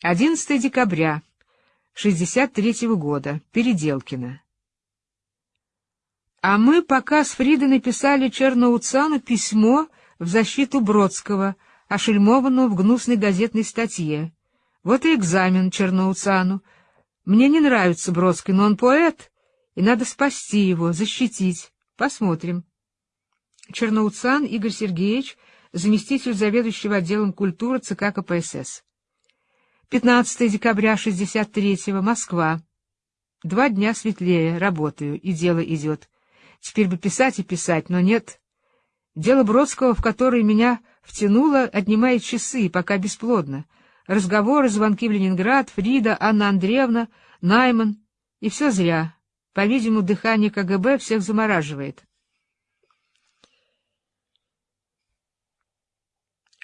11 декабря 63 года. Переделкино. А мы пока с Фридой написали Черноуцану письмо в защиту Бродского, ошельмованного в гнусной газетной статье. Вот и экзамен Черноуцану. Мне не нравится Бродский, но он поэт, и надо спасти его, защитить. Посмотрим. Черноуцан Игорь Сергеевич, заместитель заведующего отделом культуры ЦК КПСС. 15 декабря 63-го, Москва. Два дня светлее, работаю, и дело идет. Теперь бы писать и писать, но нет. Дело Бродского, в которое меня втянуло, отнимает часы, пока бесплодно. Разговоры, звонки в Ленинград, Фрида, Анна Андреевна, Найман. И все зря. По-видимому, дыхание КГБ всех замораживает.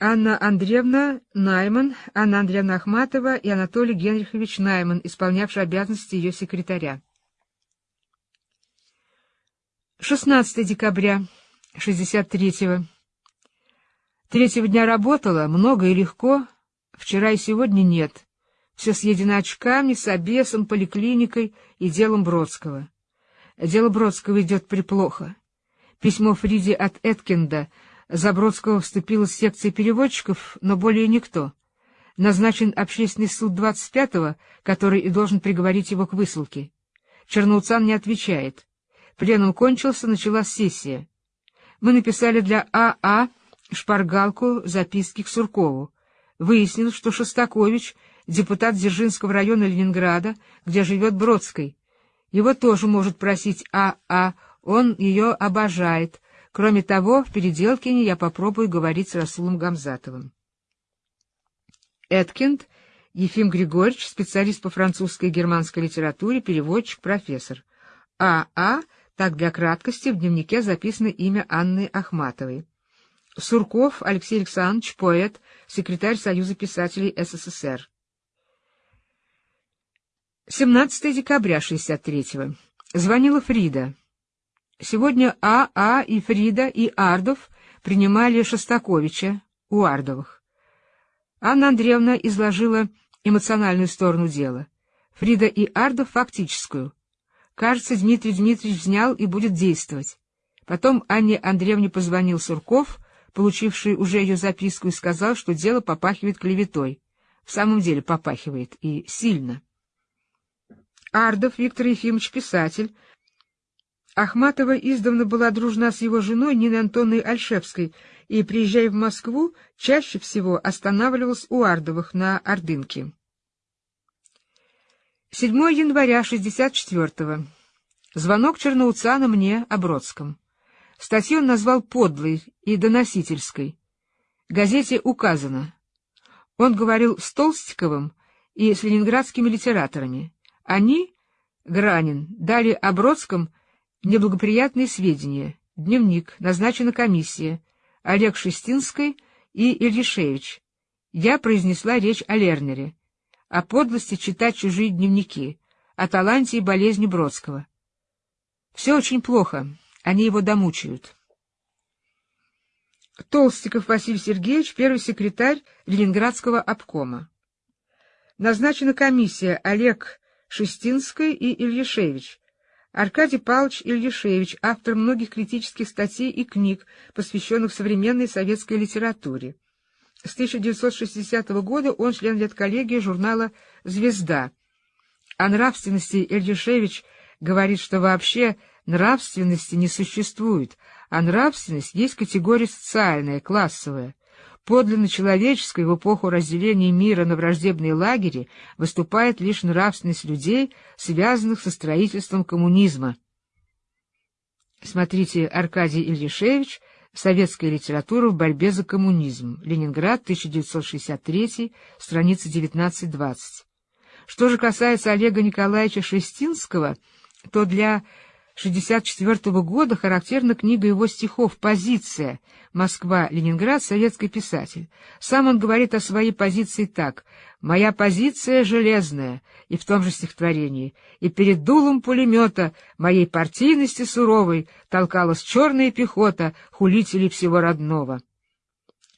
Анна Андреевна Найман, Анна Андреевна Ахматова и Анатолий Генрихович Найман, исполнявший обязанности ее секретаря. 16 декабря 63-го. Третьего дня работала, много и легко, вчера и сегодня нет. Все съедено очками, с обесом, поликлиникой и делом Бродского. Дело Бродского идет приплохо. Письмо Фриде от Эткинда — Забродского вступила в секции переводчиков, но более никто. Назначен общественный суд 25-го, который и должен приговорить его к высылке. Черноуцан не отвечает. Пленум кончился, началась сессия. Мы написали для АА а шпаргалку записки к Суркову. Выяснилось, что Шостакович — депутат Дзержинского района Ленинграда, где живет Бродской. Его тоже может просить АА, а. он ее обожает, Кроме того, в Переделкине я попробую говорить с Расулом Гамзатовым. Эткинд Ефим Григорьевич, специалист по французской и германской литературе, переводчик, профессор. А.А. А, так для краткости, в дневнике записано имя Анны Ахматовой. Сурков Алексей Александрович, поэт, секретарь Союза писателей СССР. 17 декабря 63-го. Звонила Фрида. Сегодня А.А. А и Фрида и Ардов принимали Шостаковича у Ардовых. Анна Андреевна изложила эмоциональную сторону дела. Фрида и Ардов — фактическую. Кажется, Дмитрий Дмитриевич взял и будет действовать. Потом Анне Андреевне позвонил Сурков, получивший уже ее записку, и сказал, что дело попахивает клеветой. В самом деле попахивает, и сильно. Ардов Виктор Ефимович, писатель, Ахматова издавна была дружна с его женой Ниной Антонной Альшевской и, приезжая в Москву, чаще всего останавливалась у Ардовых на Ордынке. 7 января 64-го. Звонок Черноуцана мне о Бродском. Статью он назвал подлой и доносительской. Газете указано. Он говорил с Толстиковым и с ленинградскими литераторами. Они, Гранин, дали о Бродском Неблагоприятные сведения. Дневник. Назначена комиссия. Олег Шестинский и Ильишевич. Я произнесла речь о Лернере. О подлости читать чужие дневники. О таланте и болезни Бродского. Все очень плохо. Они его домучают. Толстиков Василий Сергеевич, первый секретарь Ленинградского обкома. Назначена комиссия Олег Шестинский и Ильишевич Аркадий Павлович Ильишевич, автор многих критических статей и книг, посвященных современной советской литературе. С 1960 года он член редколлегии журнала «Звезда». О нравственности Ильишевич говорит, что вообще нравственности не существует, а нравственность есть категория социальная, классовая. Подлинно человеческой в эпоху разделения мира на враждебные лагеря выступает лишь нравственность людей, связанных со строительством коммунизма. Смотрите Аркадий Ильишевич «Советская литература в борьбе за коммунизм. Ленинград, 1963, страница 19-20». Что же касается Олега Николаевича Шестинского, то для 1964 года характерна книга его стихов «Позиция. Москва. Ленинград. Советский писатель». Сам он говорит о своей позиции так «Моя позиция железная» и в том же стихотворении «И перед дулом пулемета моей партийности суровой толкалась черная пехота хулителей всего родного».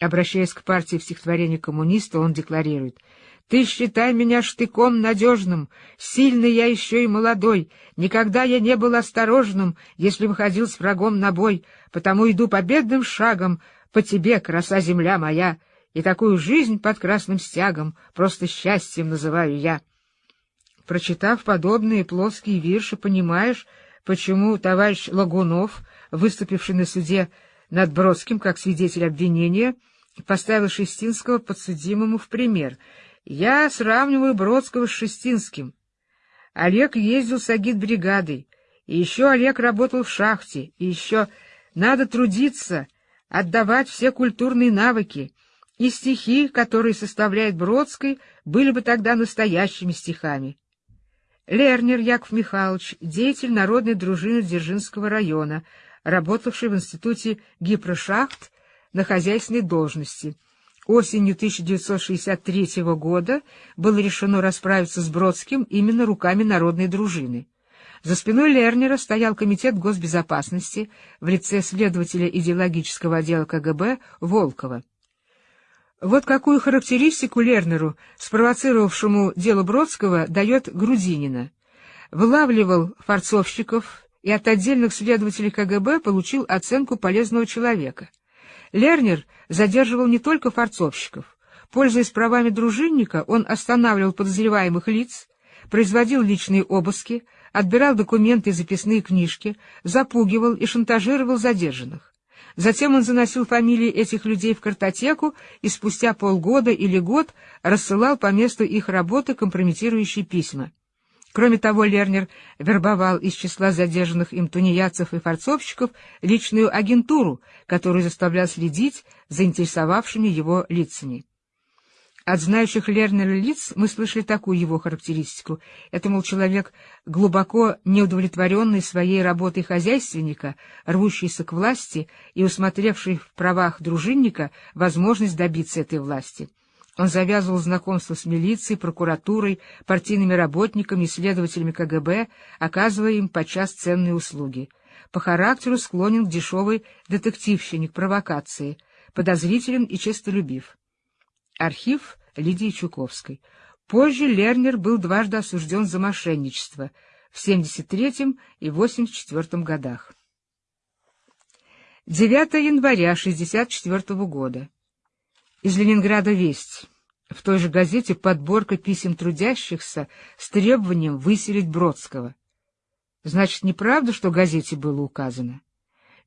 Обращаясь к партии в стихотворении коммуниста, он декларирует Ты считай меня штыком надежным, сильный я еще и молодой. Никогда я не был осторожным, если выходил с врагом на бой, потому иду победным шагом. По тебе, краса земля моя, и такую жизнь под красным стягом просто счастьем называю я. Прочитав подобные плоские вирши, понимаешь, почему товарищ Лагунов, выступивший на суде над Бродским как свидетель обвинения, поставил Шестинского подсудимому в пример — я сравниваю Бродского с Шестинским. Олег ездил с агитбригадой, и еще Олег работал в шахте, и еще надо трудиться, отдавать все культурные навыки, и стихи, которые составляет Бродской, были бы тогда настоящими стихами. Лернер Яков Михайлович, деятель народной дружины Дзержинского района, работавший в институте гипрошахт на хозяйственной должности — Осенью 1963 года было решено расправиться с Бродским именно руками народной дружины. За спиной Лернера стоял Комитет госбезопасности в лице следователя идеологического отдела КГБ Волкова. Вот какую характеристику Лернеру, спровоцировавшему дело Бродского, дает Грудинина. Вылавливал форцовщиков и от отдельных следователей КГБ получил оценку полезного человека. Лернер задерживал не только форцовщиков. Пользуясь правами дружинника, он останавливал подозреваемых лиц, производил личные обыски, отбирал документы и записные книжки, запугивал и шантажировал задержанных. Затем он заносил фамилии этих людей в картотеку и спустя полгода или год рассылал по месту их работы компрометирующие письма. Кроме того, Лернер вербовал из числа задержанных им тунеядцев и форцовщиков личную агентуру, которую заставлял следить за интересовавшими его лицами. От знающих Лернера лиц мы слышали такую его характеристику. Это, мол, человек, глубоко неудовлетворенный своей работой хозяйственника, рвущийся к власти и усмотревший в правах дружинника возможность добиться этой власти. Он завязывал знакомство с милицией, прокуратурой, партийными работниками и следователями КГБ, оказывая им подчас ценные услуги. По характеру склонен к дешевой детективщине, к провокации, подозрителен и честолюбив. Архив Лидии Чуковской. Позже Лернер был дважды осужден за мошенничество в 73 и 84 годах. 9 января 64 года. Из Ленинграда весть. В той же газете подборка писем трудящихся с требованием выселить Бродского. Значит, неправда, что газете было указано?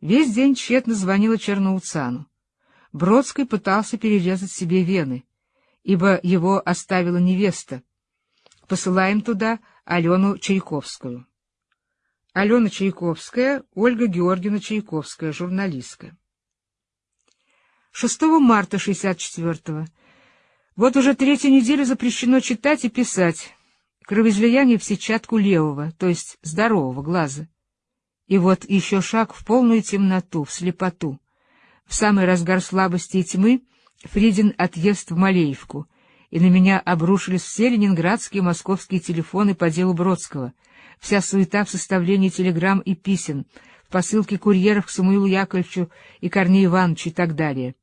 Весь день тщетно звонила Черноуцану. Бродский пытался перерезать себе вены, ибо его оставила невеста. Посылаем туда Алену Чайковскую. Алена Чайковская, Ольга Георгиевна Чайковская, журналистка. 6 марта 64-го. Вот уже третью неделю запрещено читать и писать. Кровоизлияние в сетчатку левого, то есть здорового глаза. И вот еще шаг в полную темноту, в слепоту. В самый разгар слабости и тьмы Фридин отъезд в Малеевку, и на меня обрушились все ленинградские и московские телефоны по делу Бродского, вся суета в составлении телеграмм и писем, в посылке курьеров к Самуилу Яковлевичу и Корнею Ивановичу и так далее.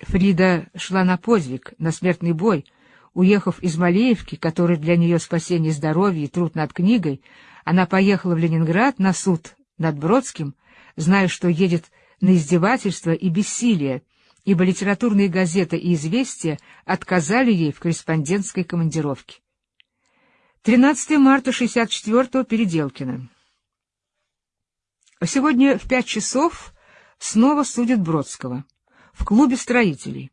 Фрида шла на подвиг, на смертный бой. Уехав из Малеевки, который для нее спасение здоровья и труд над книгой, она поехала в Ленинград на суд над Бродским, зная, что едет на издевательство и бессилие, ибо литературные газеты и «Известия» отказали ей в корреспондентской командировке. 13 марта 64-го Переделкино. Сегодня в пять часов снова судят Бродского в клубе строителей.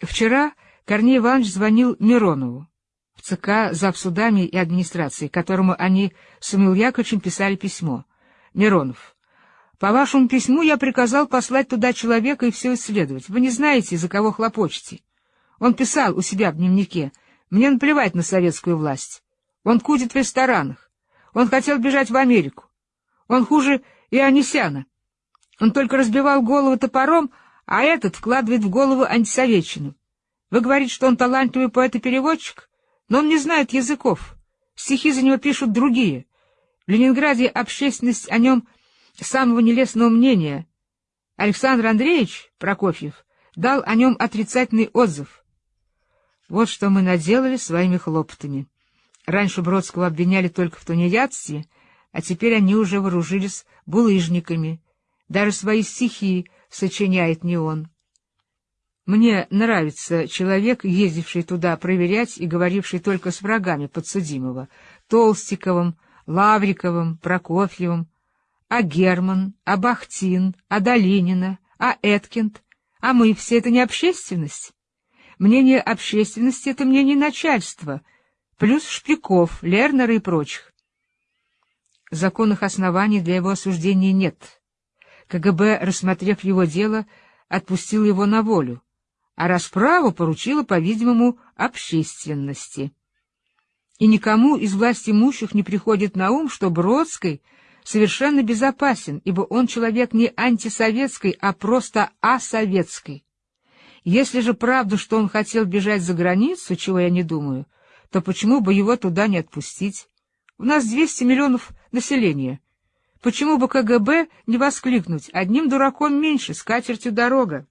Вчера Корней Иванович звонил Миронову в ЦК завсудами и администрации, которому они с Самуил Яковлевичем писали письмо. Миронов, по вашему письму я приказал послать туда человека и все исследовать. Вы не знаете, за кого хлопочете. Он писал у себя в дневнике, мне наплевать на советскую власть. Он кутит в ресторанах. Он хотел бежать в Америку. Он хуже Ионисяна. Он только разбивал голову топором, а этот вкладывает в голову антисоветчину. Вы говорите, что он талантливый поэт и переводчик, но он не знает языков. Стихи за него пишут другие. В Ленинграде общественность о нем самого нелестного мнения. Александр Андреевич Прокофьев дал о нем отрицательный отзыв. Вот что мы наделали своими хлопотами. Раньше Бродского обвиняли только в тунеядстве, а теперь они уже вооружились булыжниками. Даже свои стихи сочиняет не он. Мне нравится человек, ездивший туда проверять и говоривший только с врагами подсудимого, Толстиковым, Лавриковым, Прокофьевым, а Герман, а Бахтин, а Долинина, а Эткинд, а мы все это не общественность. Мнение общественности — это мнение начальства, плюс Шпиков, Лернера и прочих. Законных оснований для его осуждения нет. КГБ, рассмотрев его дело, отпустил его на волю, а расправу поручила, по-видимому, общественности. И никому из власть имущих не приходит на ум, что Бродский совершенно безопасен, ибо он человек не антисоветский, а просто асоветский. Если же правда, что он хотел бежать за границу, чего я не думаю, то почему бы его туда не отпустить? У нас 200 миллионов населения. Почему бы КГБ не воскликнуть «одним дураком меньше, с катертью дорога»?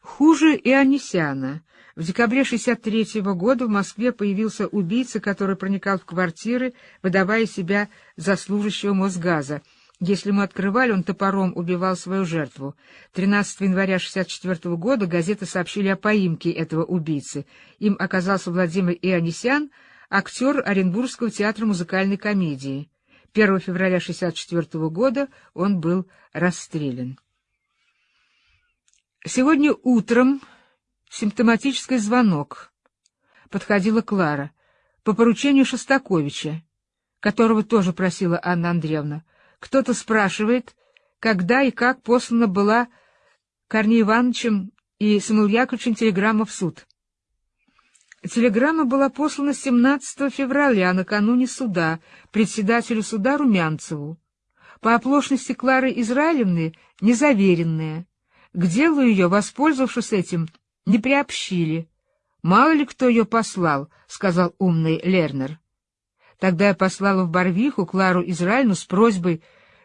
Хуже и Анисяна. В декабре 63 -го года в Москве появился убийца, который проникал в квартиры, выдавая себя за служащего Мосгаза. Если мы открывали, он топором убивал свою жертву. 13 января 64 -го года газеты сообщили о поимке этого убийцы. Им оказался Владимир Ионисян, актер Оренбургского театра музыкальной комедии. 1 февраля 1964 года он был расстрелян. Сегодня утром симптоматический звонок. Подходила Клара по поручению Шостаковича, которого тоже просила Анна Андреевна. Кто-то спрашивает, когда и как послана была Корнеем Ивановичем и Самуил Яковлевичем телеграмма в суд. Телеграмма была послана 17 февраля, накануне суда, председателю суда Румянцеву. По оплошности Клары Израилевны незаверенная. К делу ее, воспользовавшись этим, не приобщили. Мало ли кто ее послал, — сказал умный Лернер. Тогда я послала в Барвиху Клару Израильну с просьбой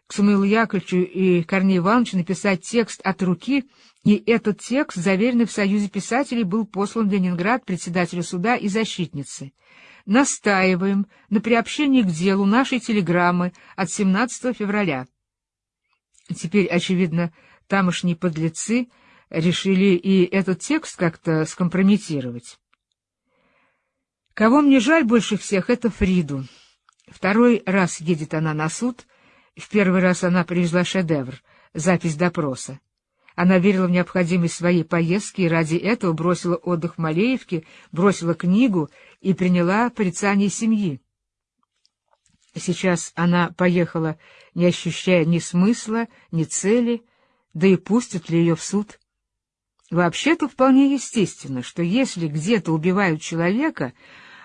к Самуилу Яковлевичу и Корнею Ивановичу написать текст от руки, и этот текст, заверенный в Союзе писателей, был послан в Ленинград председателю суда и защитнице. Настаиваем на приобщении к делу нашей телеграммы от 17 февраля. Теперь, очевидно, тамошние подлецы решили и этот текст как-то скомпрометировать. Кого мне жаль больше всех, это Фриду. Второй раз едет она на суд — в первый раз она привезла шедевр — запись допроса. Она верила в необходимость своей поездки и ради этого бросила отдых в Малеевке, бросила книгу и приняла порицание семьи. Сейчас она поехала, не ощущая ни смысла, ни цели, да и пустят ли ее в суд. Вообще-то вполне естественно, что если где-то убивают человека,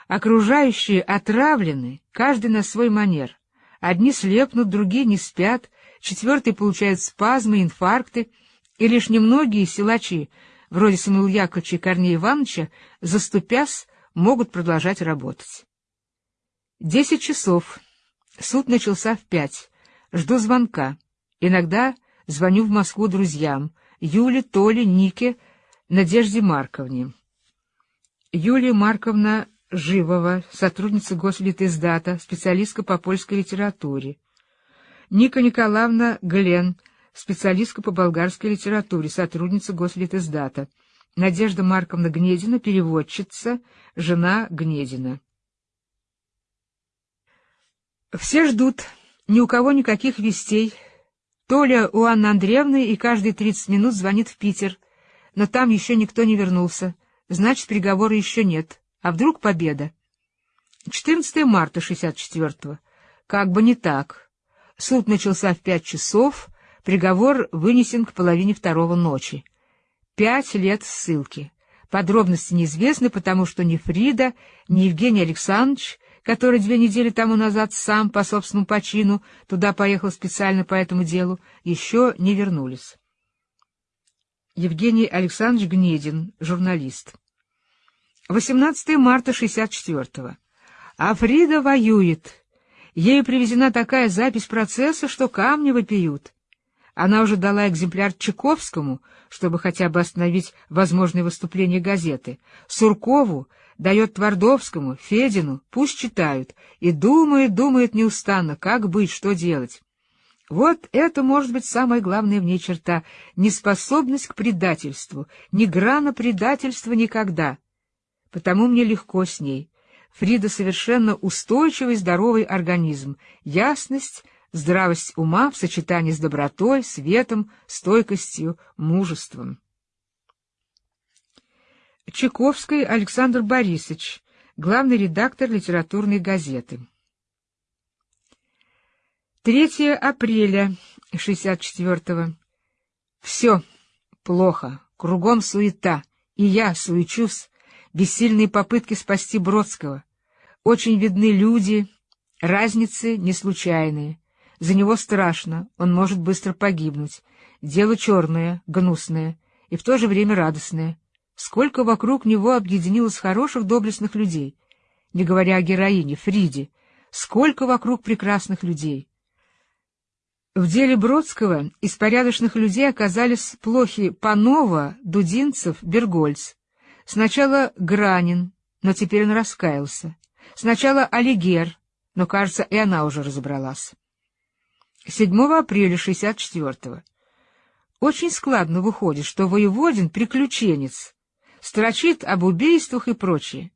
окружающие отравлены, каждый на свой манер. Одни слепнут, другие не спят, четвертые получают спазмы, инфаркты, и лишь немногие силачи, вроде Самуила Яковлевича и Корнея Ивановича, заступясь, могут продолжать работать. Десять часов. Суд начался в пять. Жду звонка. Иногда звоню в Москву друзьям. Юле, Толе, Нике, Надежде Марковне. Юлия Марковна Живова, сотрудница Гослитиздата, специалистка по польской литературе. Ника Николаевна Глен, специалистка по болгарской литературе, сотрудница Гослитиздата. Надежда Марковна Гнедина, переводчица, жена Гнедина. Все ждут, ни у кого никаких вестей. Толя у Анны Андреевны и каждые тридцать минут звонит в Питер, но там еще никто не вернулся, значит, приговора еще нет. А вдруг победа? 14 марта 64-го. Как бы не так. Суд начался в пять часов, приговор вынесен к половине второго ночи. Пять лет ссылки. Подробности неизвестны, потому что ни Фрида, ни Евгений Александрович, который две недели тому назад сам по собственному почину туда поехал специально по этому делу, еще не вернулись. Евгений Александрович Гнедин, журналист. 18 марта 64-го. А Фрида воюет. Ею привезена такая запись процесса, что камни вопиют. Она уже дала экземпляр Чайковскому, чтобы хотя бы остановить возможные выступления газеты. Суркову дает Твардовскому, Федину, пусть читают, и думает, думает неустанно, как быть, что делать. Вот это может быть самая главная в ней черта — неспособность к предательству, ни грана предательства никогда. Потому мне легко с ней. Фрида совершенно устойчивый здоровый организм, ясность, здравость ума в сочетании с добротой, светом, стойкостью, мужеством. Чайковский Александр Борисович, главный редактор литературной газеты. 3 апреля 64-го. Все плохо, кругом суета, и я суечусь, бессильные попытки спасти Бродского. Очень видны люди, разницы не случайные. За него страшно, он может быстро погибнуть. Дело черное, гнусное и в то же время радостное. Сколько вокруг него объединилось хороших, доблестных людей, не говоря о героине, Фриде, сколько вокруг прекрасных людей. В деле Бродского из порядочных людей оказались плохи Панова, Дудинцев, Бергольц. Сначала Гранин, но теперь он раскаялся. Сначала Алигер, но, кажется, и она уже разобралась. 7 апреля 64-го. Очень складно выходит, что Воеводин — приключенец, строчит об убийствах и прочее.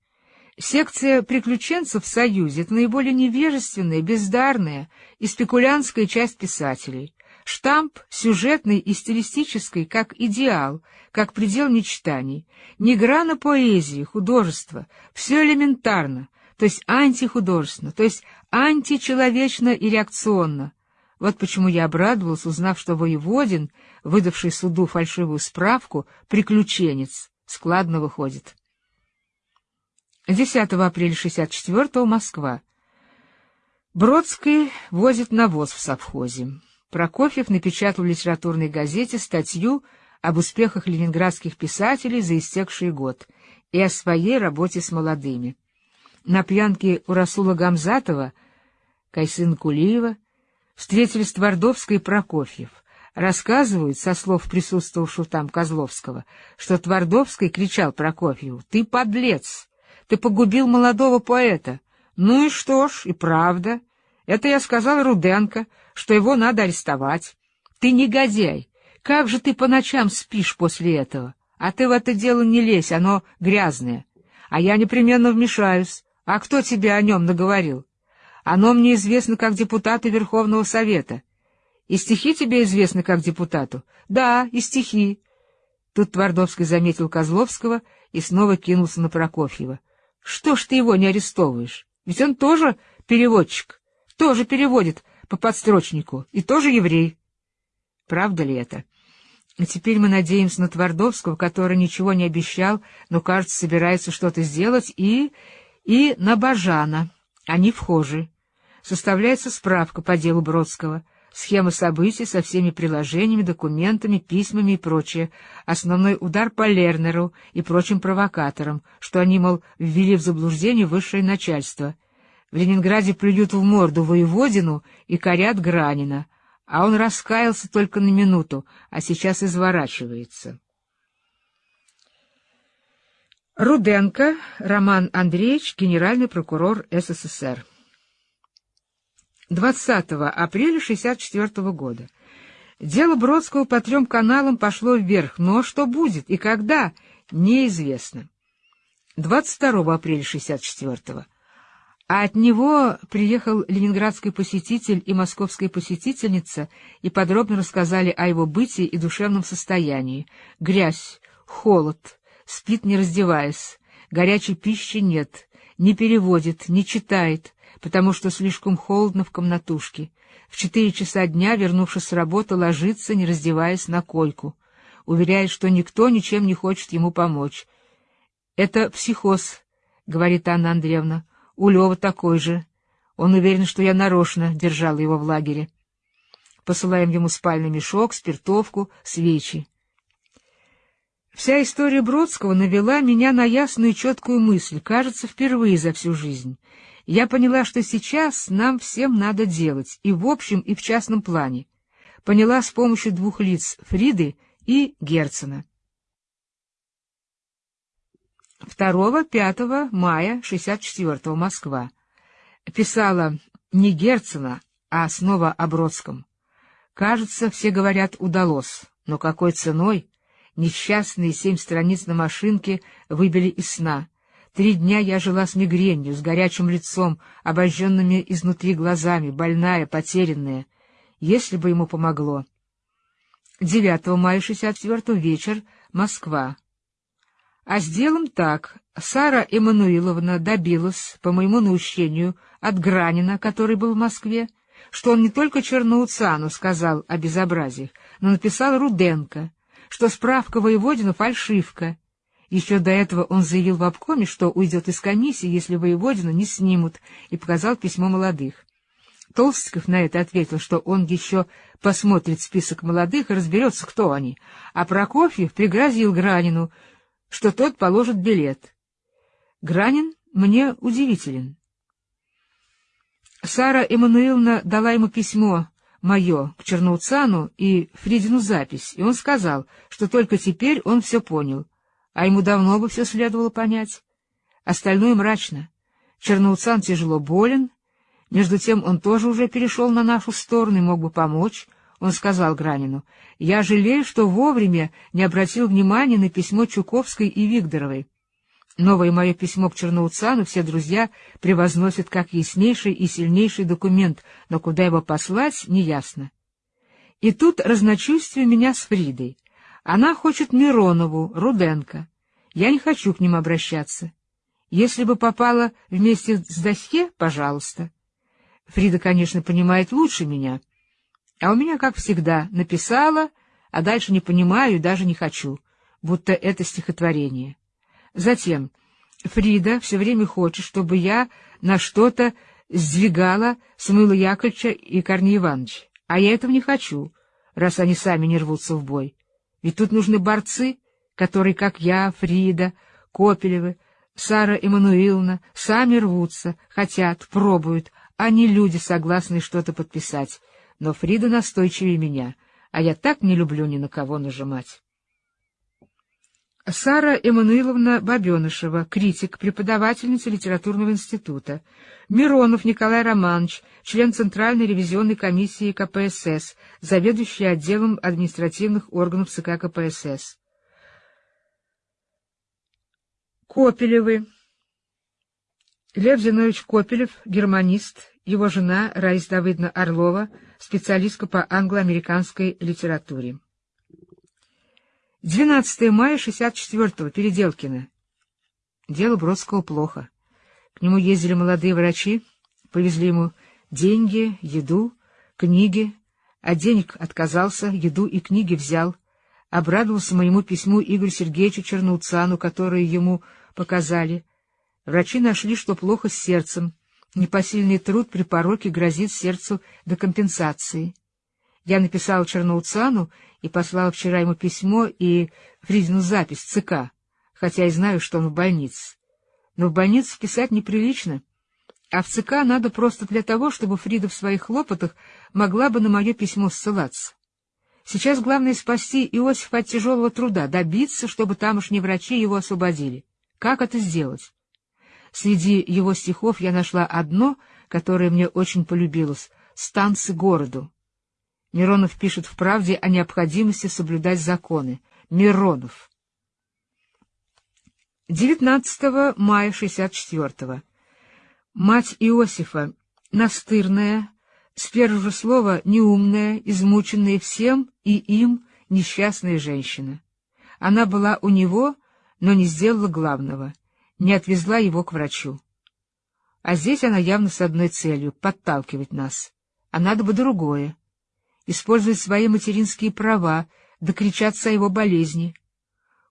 Секция приключенцев в Союзе — это наиболее невежественная, бездарная и спекулянтская часть писателей. Штамп сюжетный и стилистический, как идеал, как предел мечтаний. Ни грана поэзии, художества, все элементарно, то есть антихудожественно, то есть античеловечно и реакционно. Вот почему я обрадовался, узнав, что воеводин, выдавший суду фальшивую справку, приключенец, складно выходит. 10 апреля 64-го, Москва. Бродский возит навоз в совхозе. Прокофьев напечатал в литературной газете статью об успехах ленинградских писателей за истекший год и о своей работе с молодыми. На пьянке у Расула Гамзатова, Кайсын Кулиева, встретились Твардовский и Прокофьев. Рассказывают, со слов присутствовавшего там Козловского, что Твардовский кричал Прокофьеву «Ты подлец! Ты погубил молодого поэта. Ну и что ж, и правда. Это я сказал Руденко, что его надо арестовать. Ты негодяй. Как же ты по ночам спишь после этого? А ты в это дело не лезь, оно грязное. А я непременно вмешаюсь. А кто тебе о нем наговорил? Оно мне известно как депутату Верховного Совета. И стихи тебе известны как депутату? Да, и стихи. Тут Твардовский заметил Козловского и снова кинулся на Прокофьева. Что ж ты его не арестовываешь? Ведь он тоже переводчик, тоже переводит по подстрочнику и тоже еврей. Правда ли это? И теперь мы надеемся на Твардовского, который ничего не обещал, но, кажется, собирается что-то сделать, и... и на Бажана. Они вхожи. Составляется справка по делу Бродского — схема событий со всеми приложениями, документами, письмами и прочее, основной удар по Лернеру и прочим провокаторам, что они, мол, ввели в заблуждение высшее начальство. В Ленинграде плюют в морду воеводину и корят Гранина, а он раскаялся только на минуту, а сейчас изворачивается. Руденко Роман Андреевич, генеральный прокурор СССР 20 апреля 1964 года. Дело Бродского по трем каналам пошло вверх, но что будет и когда, неизвестно. 22 апреля 1964 а от него приехал ленинградский посетитель и московская посетительница и подробно рассказали о его бытии и душевном состоянии. Грязь, холод, спит не раздеваясь, горячей пищи нет, не переводит, не читает, потому что слишком холодно в комнатушке. В четыре часа дня, вернувшись с работы, ложится, не раздеваясь, на койку. Уверяет, что никто ничем не хочет ему помочь. — Это психоз, — говорит Анна Андреевна. — У Лева такой же. Он уверен, что я нарочно держала его в лагере. Посылаем ему спальный мешок, спиртовку, свечи. Вся история Бродского навела меня на ясную и четкую мысль, кажется, впервые за всю жизнь — я поняла, что сейчас нам всем надо делать, и в общем, и в частном плане. поняла с помощью двух лиц — Фриды и Герцена. 2-5 мая 64-го Москва. Писала не Герцена, а снова о Бродском. Кажется, все говорят, удалось, но какой ценой? Несчастные семь страниц на машинке выбили из сна. Три дня я жила с мигренью, с горячим лицом, обожженными изнутри глазами, больная, потерянная. Если бы ему помогло. 9 мая 64 вечер, Москва. А с делом так. Сара Эммануиловна добилась, по моему наущению, от Гранина, который был в Москве, что он не только Черноуцану сказал о безобразиях, но написал Руденко, что справка воеводина — фальшивка. Еще до этого он заявил в обкоме, что уйдет из комиссии, если воеводина не снимут, и показал письмо молодых. Толстиков на это ответил, что он еще посмотрит список молодых и разберется, кто они, а Прокофьев пригрозил Гранину, что тот положит билет. Гранин мне удивителен. Сара Эммануиловна дала ему письмо мое к Черноуцану и Фридину запись, и он сказал, что только теперь он все понял, а ему давно бы все следовало понять. Остальное мрачно. Черноуцан тяжело болен, между тем он тоже уже перешел на нашу сторону и мог бы помочь. Он сказал Гранину, «Я жалею, что вовремя не обратил внимания на письмо Чуковской и Викторовой. Новое мое письмо к Черноуцану все друзья превозносят как яснейший и сильнейший документ, но куда его послать, неясно. И тут разночувствие меня с Фридой. Она хочет Миронову, Руденко. Я не хочу к ним обращаться. Если бы попала вместе с Дахе, пожалуйста. Фрида, конечно, понимает лучше меня. А у меня, как всегда, написала, а дальше не понимаю и даже не хочу, будто это стихотворение. Затем Фрида все время хочет, чтобы я на что-то сдвигала Самуила Яковлевича и Корнея Ивановича. А я этого не хочу, раз они сами не рвутся в бой. Ведь тут нужны борцы, которые, как я, Фрида, Копелевы, Сара Эммануиловна, сами рвутся, хотят, пробуют, а не люди, согласные что-то подписать. Но Фрида настойчивее меня, а я так не люблю ни на кого нажимать. Сара Эммануиловна Бабенышева, критик, преподавательница литературного института. Миронов Николай Романович, член Центральной ревизионной комиссии КПСС, заведующий отделом административных органов ЦК КПСС. Копелевы. Лев Зинович Копелев, германист, его жена Раиса Давыдовна Орлова, специалистка по англо-американской литературе. 12 мая 64-го, Переделкино. Дело Бродского плохо. К нему ездили молодые врачи, повезли ему деньги, еду, книги. От денег отказался, еду и книги взял. Обрадовался моему письму Игорю Сергеевичу Черноуцану, которое ему показали. Врачи нашли, что плохо с сердцем. Непосильный труд при пороке грозит сердцу до компенсации. Я написал Черноуцану и послал вчера ему письмо и Фризину запись ЦК, хотя и знаю, что он в больнице. Но в больницу писать неприлично, а в ЦК надо просто для того, чтобы Фрида в своих хлопотах могла бы на мое письмо ссылаться. Сейчас главное спасти Иосифа от тяжелого труда, добиться, чтобы тамошние врачи его освободили. Как это сделать? Среди его стихов я нашла одно, которое мне очень полюбилось — «Станцы городу». Миронов пишет в «Правде» о необходимости соблюдать законы. Миронов. 19 мая 64-го. Мать Иосифа, настырная, с первого слова неумная, измученная всем и им несчастная женщина. Она была у него, но не сделала главного, не отвезла его к врачу. А здесь она явно с одной целью — подталкивать нас. А надо бы другое использовать свои материнские права, докричаться о его болезни.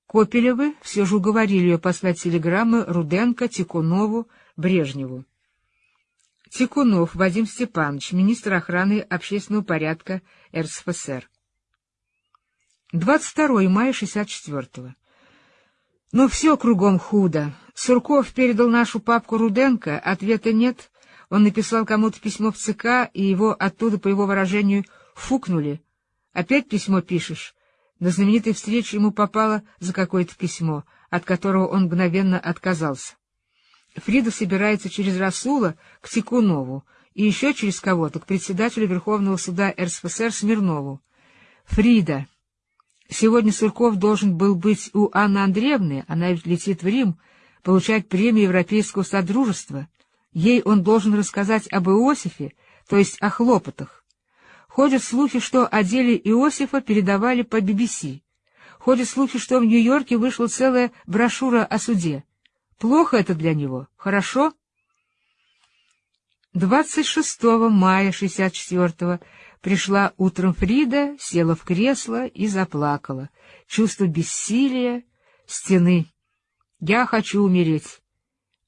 Копелевы все же уговорили ее послать телеграммы Руденко, Тикунову, Брежневу. Тикунов Вадим Степанович, министр охраны общественного порядка РСФСР. 22 мая 64-го. Ну, все кругом худо. Сурков передал нашу папку Руденко, ответа нет. Он написал кому-то письмо в ЦК, и его оттуда, по его выражению, фукнули, Опять письмо пишешь? На знаменитой встрече ему попало за какое-то письмо, от которого он мгновенно отказался. Фрида собирается через Расула к Тикунову и еще через кого-то к председателю Верховного суда РСФСР Смирнову. Фрида. Сегодня Сурков должен был быть у Анны Андреевны, она ведь летит в Рим, получать премию Европейского Содружества. Ей он должен рассказать об Иосифе, то есть о хлопотах. Ходят слухи, что о деле Иосифа передавали по BBC. Ходят слухи, что в Нью-Йорке вышла целая брошюра о суде. Плохо это для него, хорошо? 26 мая 64-го пришла утром Фрида, села в кресло и заплакала. Чувство бессилия, стены. Я хочу умереть.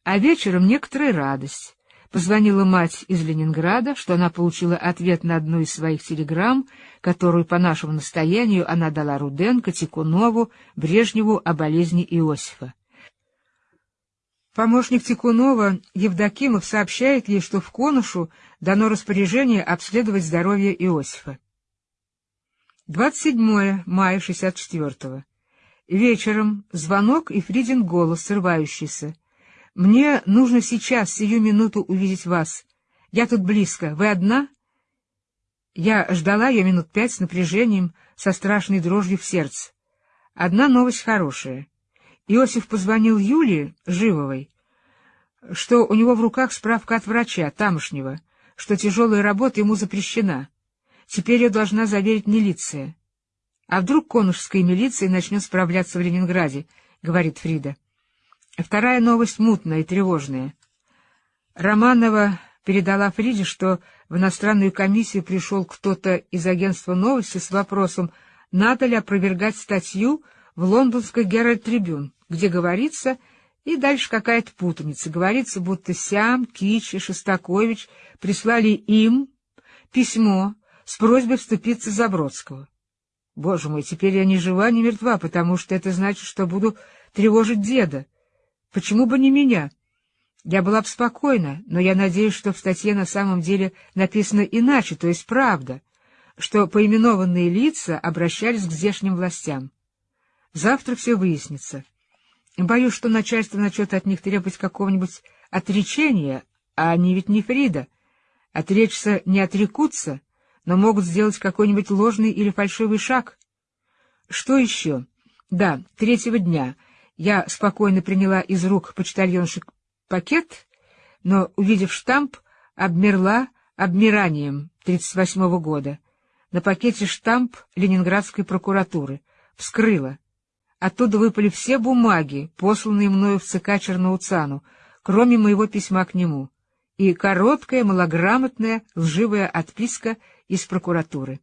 А вечером некоторая радость. Позвонила мать из Ленинграда, что она получила ответ на одну из своих телеграмм, которую по нашему настоянию она дала Руденко, Тикунову, Брежневу о болезни Иосифа. Помощник Тикунова Евдокимов сообщает ей, что в Конушу дано распоряжение обследовать здоровье Иосифа. 27 мая 64-го. Вечером звонок и Фридин голос, срывающийся. «Мне нужно сейчас, сию минуту, увидеть вас. Я тут близко. Вы одна?» Я ждала ее минут пять с напряжением, со страшной дрожью в сердце. Одна новость хорошая. Иосиф позвонил Юлии Живовой, что у него в руках справка от врача, тамошнего, что тяжелая работа ему запрещена. Теперь ее должна заверить милиция. А вдруг конушская милиция начнет справляться в Ленинграде, — говорит Фрида. Вторая новость мутная и тревожная. Романова передала Фриде, что в иностранную комиссию пришел кто-то из агентства новости с вопросом, надо ли опровергать статью в лондонской Геральт Трибюн где говорится, и дальше какая-то путаница. Говорится, будто Сям, Кич и Шостакович прислали им письмо с просьбой вступиться за Бродского. Боже мой, теперь я ни жива, ни мертва, потому что это значит, что буду тревожить деда. Почему бы не меня? Я была бы спокойна, но я надеюсь, что в статье на самом деле написано иначе, то есть правда, что поименованные лица обращались к здешним властям. Завтра все выяснится. Боюсь, что начальство начнет от них требовать какого-нибудь отречения, а они ведь не Фрида. Отречься не отрекутся, но могут сделать какой-нибудь ложный или фальшивый шаг. Что еще? Да, третьего дня я спокойно приняла из рук почтальонши пакет, но, увидев штамп, обмерла обмиранием 38-го года. На пакете штамп Ленинградской прокуратуры. Вскрыла. Оттуда выпали все бумаги, посланные мною в ЦК Черноуцану, кроме моего письма к нему, и короткая, малограмотная, лживая отписка из прокуратуры.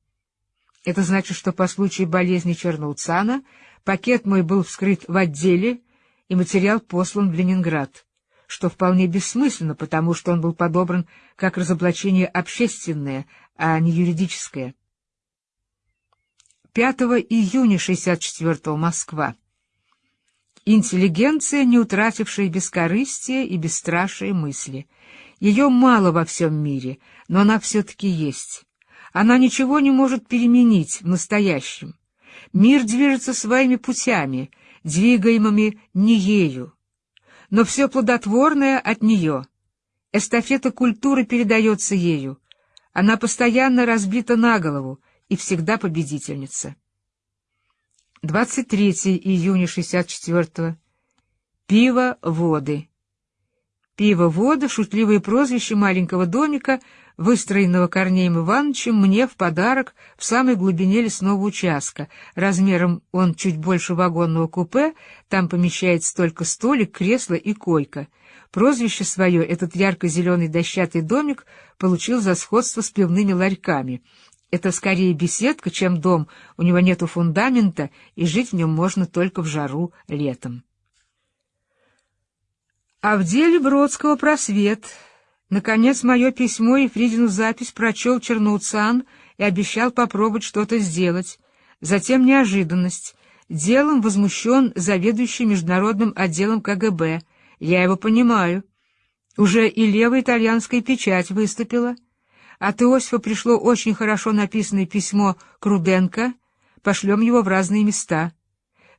Это значит, что по случаю болезни Черноуцана пакет мой был вскрыт в отделе, и материал послан в Ленинград, что вполне бессмысленно, потому что он был подобран как разоблачение общественное, а не юридическое. 5 июня 64-го Москва. Интеллигенция, не утратившая бескорыстия и бесстрашие мысли. Ее мало во всем мире, но она все-таки есть. Она ничего не может переменить в настоящем. Мир движется своими путями, двигаемыми не ею. Но все плодотворное от нее. Эстафета культуры передается ею. Она постоянно разбита на голову, и всегда победительница. 23 июня 64-го. Пиво воды. Пиво вода — шутливое прозвище маленького домика, выстроенного Корнеем Ивановичем мне в подарок в самой глубине лесного участка. Размером он чуть больше вагонного купе, там помещается только столик, кресло и койка. Прозвище свое этот ярко-зеленый дощатый домик получил за сходство с пивными ларьками. Это скорее беседка, чем дом, у него нету фундамента, и жить в нем можно только в жару летом. А в деле Бродского просвет. Наконец, мое письмо и Фридину запись прочел Черноуцан и обещал попробовать что-то сделать. Затем неожиданность. Делом возмущен заведующий международным отделом КГБ. Я его понимаю. Уже и левая итальянская печать выступила. От Иосифа пришло очень хорошо написанное письмо к Руденко, пошлем его в разные места.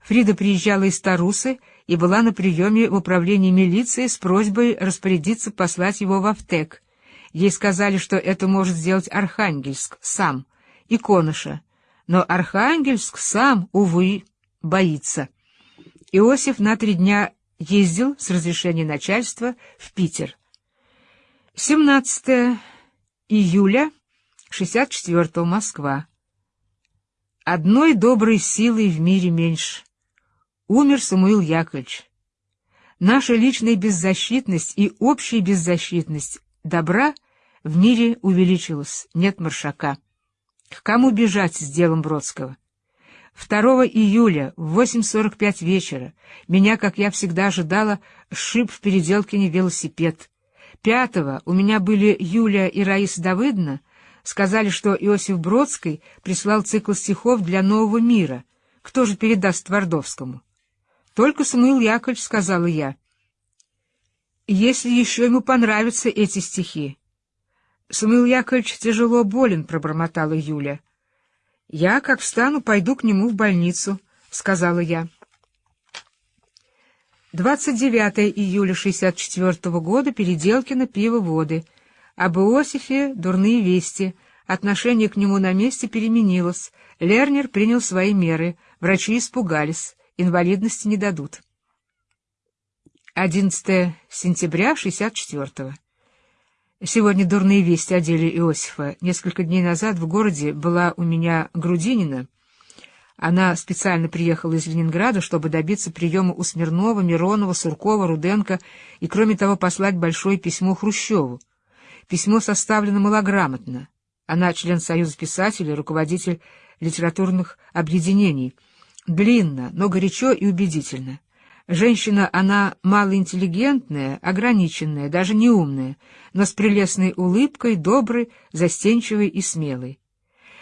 Фрида приезжала из Тарусы и была на приеме в управлении милиции с просьбой распорядиться послать его в Автек. Ей сказали, что это может сделать Архангельск сам и Коноша, но Архангельск сам, увы, боится. Иосиф на три дня ездил с разрешения начальства в Питер. 17 июля 64 Москва. Одной доброй силой в мире меньше. Умер Самуил Яковлевич. Наша личная беззащитность и общая беззащитность добра в мире увеличилась, нет маршака. К кому бежать с делом Бродского? 2 июля в 8.45 вечера меня, как я всегда ожидала, шип в Переделкине велосипед. Пятого у меня были Юлия и Раиса Давыдовна, сказали, что Иосиф Бродский прислал цикл стихов для нового мира. Кто же передаст Твардовскому? Только Самуил Яковлевич, сказала я. Если еще ему понравятся эти стихи. Самуил Яковлевич тяжело болен, пробормотала Юля. Я, как встану, пойду к нему в больницу, сказала я. 29 июля 64 -го года Переделкино пиво-воды. Об Иосифе дурные вести. Отношение к нему на месте переменилось. Лернер принял свои меры. Врачи испугались. Инвалидности не дадут. 11 сентября 64 -го. Сегодня дурные вести о деле Иосифа. Несколько дней назад в городе была у меня Грудинина. Она специально приехала из Ленинграда, чтобы добиться приема у Смирнова, Миронова, Суркова, Руденко и, кроме того, послать большое письмо Хрущеву. Письмо составлено малограмотно. Она член Союза писателей, руководитель литературных объединений. Длинно, но горячо и убедительно. Женщина она малоинтеллигентная, ограниченная, даже неумная, но с прелестной улыбкой, доброй, застенчивой и смелой.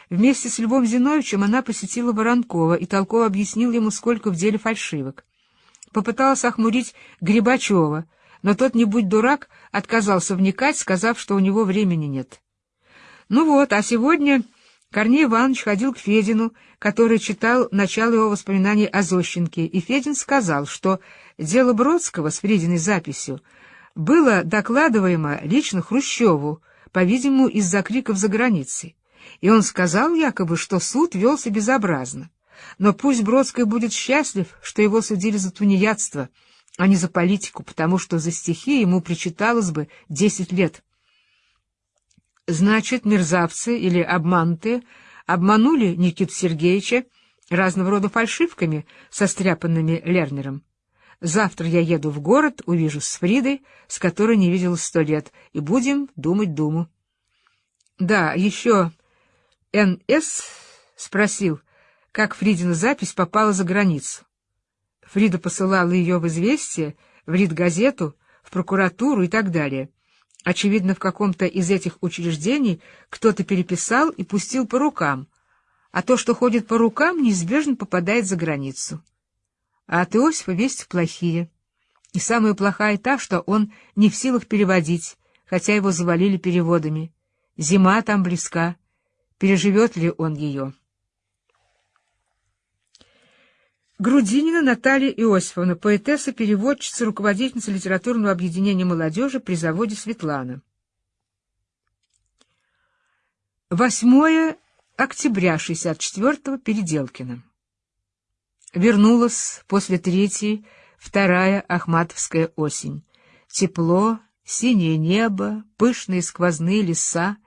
Вместе с Львом Зиновичем она посетила Воронкова и толково объяснила ему, сколько в деле фальшивок. Попыталась охмурить Грибачева, но тот, не будь дурак, отказался вникать, сказав, что у него времени нет. Ну вот, а сегодня Корней Иванович ходил к Федину, который читал начало его воспоминаний о Зощенке, и Федин сказал, что дело Бродского с Фрединой записью было докладываемо лично Хрущеву, по-видимому, из-за криков за границей. И он сказал якобы, что суд велся безобразно. Но пусть Бродский будет счастлив, что его судили за тунеядство, а не за политику, потому что за стихи ему причиталось бы десять лет. Значит, мерзавцы или обманутые обманули Никиту Сергеевича разного рода фальшивками, состряпанными Лернером. Завтра я еду в город, увижу с Фридой, с которой не виделась сто лет, и будем думать думу. Да, еще Н.С. спросил, как Фридина запись попала за границу. Фрида посылала ее в «Известие», в «Рид-газету», в прокуратуру и так далее. Очевидно, в каком-то из этих учреждений кто-то переписал и пустил по рукам, а то, что ходит по рукам, неизбежно попадает за границу. А от Иосифа вести плохие. И самая плохая та, что он не в силах переводить, хотя его завалили переводами. Зима там близка. Переживет ли он ее? Грудинина Наталья Иосифовна, поэтесса, переводчица, руководительница литературного объединения молодежи при заводе «Светлана». 8 октября 64-го Переделкина. Вернулась после третьей, вторая Ахматовская осень. Тепло, синее небо, пышные сквозные леса.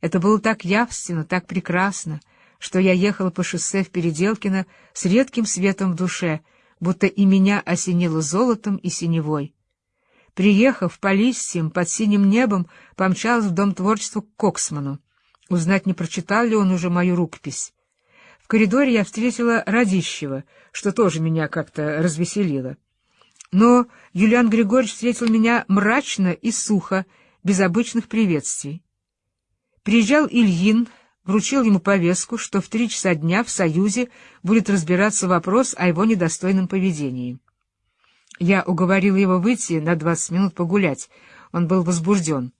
Это было так явственно, так прекрасно — что я ехала по шоссе в Переделкино с редким светом в душе, будто и меня осенило золотом и синевой. Приехав по листьям под синим небом, помчалась в Дом творчества к Коксману. Узнать, не прочитал ли он уже мою рукопись. В коридоре я встретила Радищева, что тоже меня как-то развеселило. Но Юлиан Григорьевич встретил меня мрачно и сухо, без обычных приветствий. Приезжал Ильин, вручил ему повестку, что в три часа дня в Союзе будет разбираться вопрос о его недостойном поведении. Я уговорил его выйти на двадцать минут погулять, он был возбужден.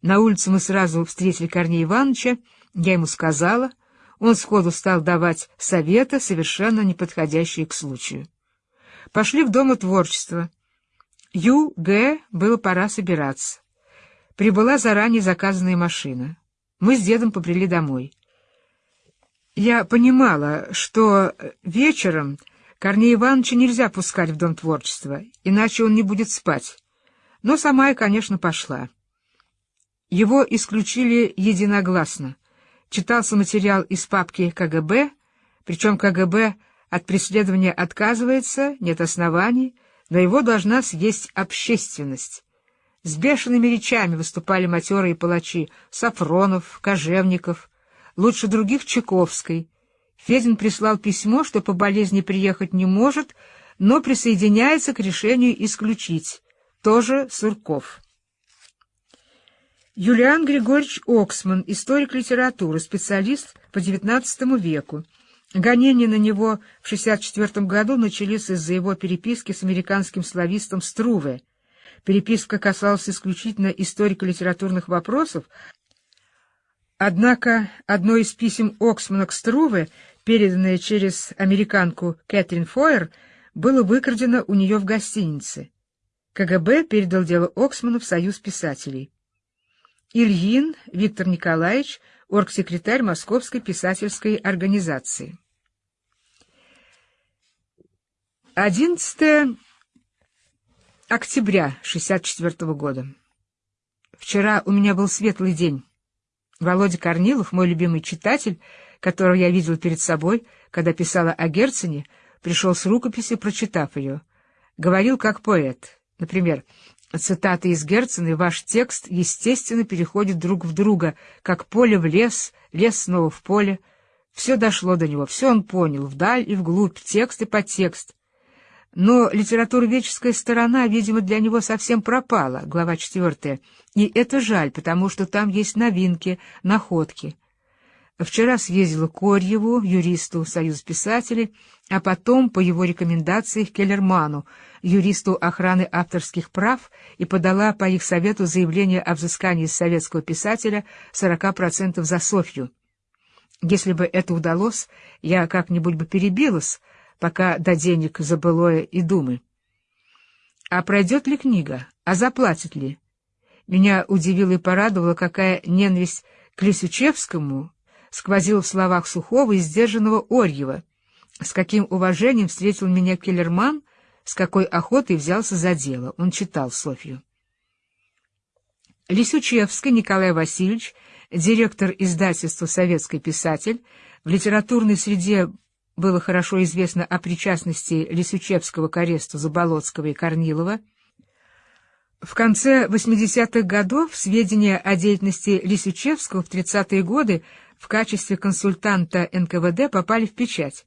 На улице мы сразу встретили Корнея Ивановича, я ему сказала, он сходу стал давать советы, совершенно неподходящие к случаю. Пошли в Дом творчества. Ю, Г, было пора собираться. Прибыла заранее заказанная машина. Мы с дедом побрели домой. Я понимала, что вечером Корнея Ивановича нельзя пускать в Дом творчества, иначе он не будет спать. Но сама я, конечно, пошла. Его исключили единогласно. Читался материал из папки КГБ, причем КГБ от преследования отказывается, нет оснований, но его должна съесть общественность. С бешеными речами выступали матерые палачи Сафронов, Кожевников, лучше других Чайковской. Федин прислал письмо, что по болезни приехать не может, но присоединяется к решению исключить. Тоже Сурков. Юлиан Григорьевич Оксман, историк литературы, специалист по XIX веку. Гонения на него в 1964 году начались из-за его переписки с американским славистом Струве. Переписка касалась исключительно историко-литературных вопросов, однако одно из писем Оксмана к Струве, переданное через американку Кэтрин Фойер, было выкрадено у нее в гостинице. КГБ передал дело Оксману в Союз писателей. Ильин Виктор Николаевич, оргсекретарь Московской писательской организации. 11 октября 64 года. Вчера у меня был светлый день. Володя Корнилов, мой любимый читатель, которого я видел перед собой, когда писала о Герцене, пришел с рукописью, прочитав ее. Говорил как поэт. Например, Цитаты из Герцена и ваш текст, естественно, переходят друг в друга, как поле в лес, лес снова в поле. Все дошло до него, все он понял, вдаль и вглубь, текст и подтекст. Но литературоведческая сторона, видимо, для него совсем пропала, глава четвертая, и это жаль, потому что там есть новинки, находки. Вчера съездила Корьеву, юристу Союз писателей, а потом, по его рекомендации, к Келлерману, юристу охраны авторских прав, и подала по их совету заявление о взыскании советского писателя 40% за Софью. Если бы это удалось, я как-нибудь бы перебилась, пока до денег забылое и думы. А пройдет ли книга? А заплатит ли? Меня удивило и порадовало, какая ненависть к Лисючевскому сквозил в словах сухого и сдержанного Орьева. С каким уважением встретил меня Келлерман, с какой охотой взялся за дело. Он читал Софью. Лисючевский Николай Васильевич, директор издательства «Советский писатель», в литературной среде было хорошо известно о причастности Лисючевского к аресту Заболоцкого и Корнилова. В конце 80-х годов сведения о деятельности Лисючевского в 30-е годы в качестве консультанта НКВД попали в печать.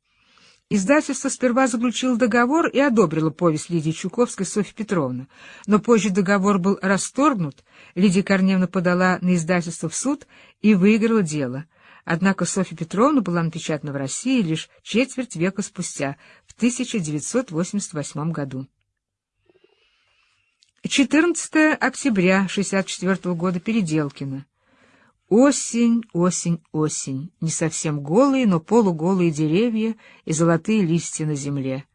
Издательство сперва заключило договор и одобрило повесть Лидии Чуковской Софьи Петровны, но позже договор был расторгнут, Лидия Корневна подала на издательство в суд и выиграла дело. Однако Софья Петровна была напечатана в России лишь четверть века спустя, в 1988 году. 14 октября 1964 года Переделкино. Осень, осень, осень. Не совсем голые, но полуголые деревья и золотые листья на земле.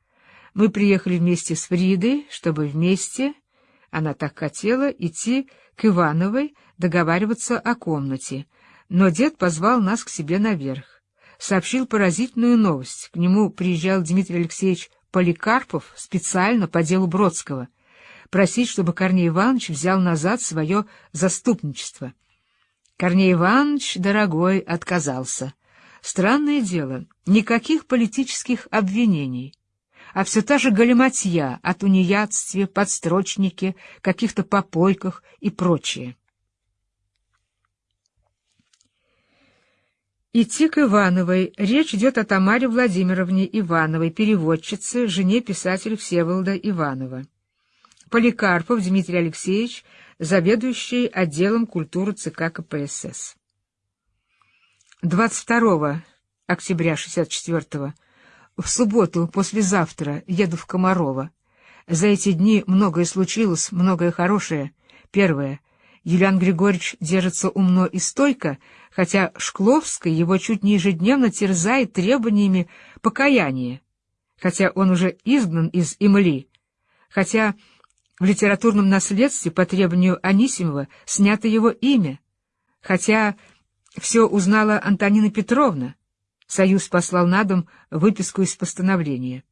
Мы приехали вместе с Фридой, чтобы вместе, она так хотела, идти к Ивановой договариваться о комнате. Но дед позвал нас к себе наверх. Сообщил поразительную новость. К нему приезжал Дмитрий Алексеевич Поликарпов специально по делу Бродского. Просить, чтобы Корней Иванович взял назад свое заступничество. Корней Иванович, дорогой, отказался. Странное дело, никаких политических обвинений, а все та же галиматья о тунеядстве, подстрочнике, каких-то попойках и прочее. Идти к Ивановой. Речь идет о Тамаре Владимировне Ивановой, переводчице, жене писателя Всеволода Иванова. Поликарпов Дмитрий Алексеевич — заведующий отделом культуры ЦК КПСС. 22 октября 64-го, в субботу, послезавтра, еду в Комарово. За эти дни многое случилось, многое хорошее. Первое. Юлиан Григорьевич держится умно и стойко, хотя Шкловский его чуть не ежедневно терзает требованиями покаяния, хотя он уже изгнан из Имли, хотя в литературном наследстве по требованию Анисимова снято его имя, хотя все узнала Антонина Петровна. Союз послал на дом выписку из постановления.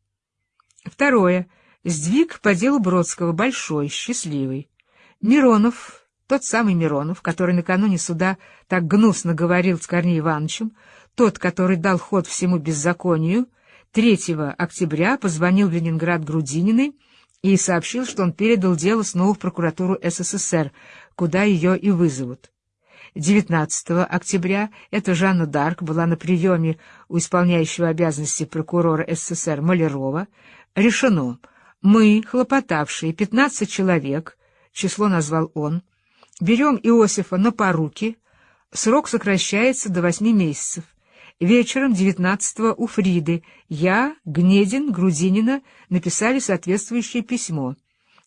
Второе. Сдвиг по делу Бродского, большой, счастливый. Миронов, тот самый Миронов, который накануне суда так гнусно говорил с Корнеем Ивановичем, тот, который дал ход всему беззаконию, 3 октября позвонил в Ленинград Грудининой и сообщил, что он передал дело снова в прокуратуру СССР, куда ее и вызовут. 19 октября эта Жанна Дарк была на приеме у исполняющего обязанности прокурора СССР Малярова. Решено, мы, хлопотавшие 15 человек, число назвал он, берем Иосифа на поруки, срок сокращается до 8 месяцев. Вечером 19-го у Фриды я, Гнедин, Грудинина написали соответствующее письмо.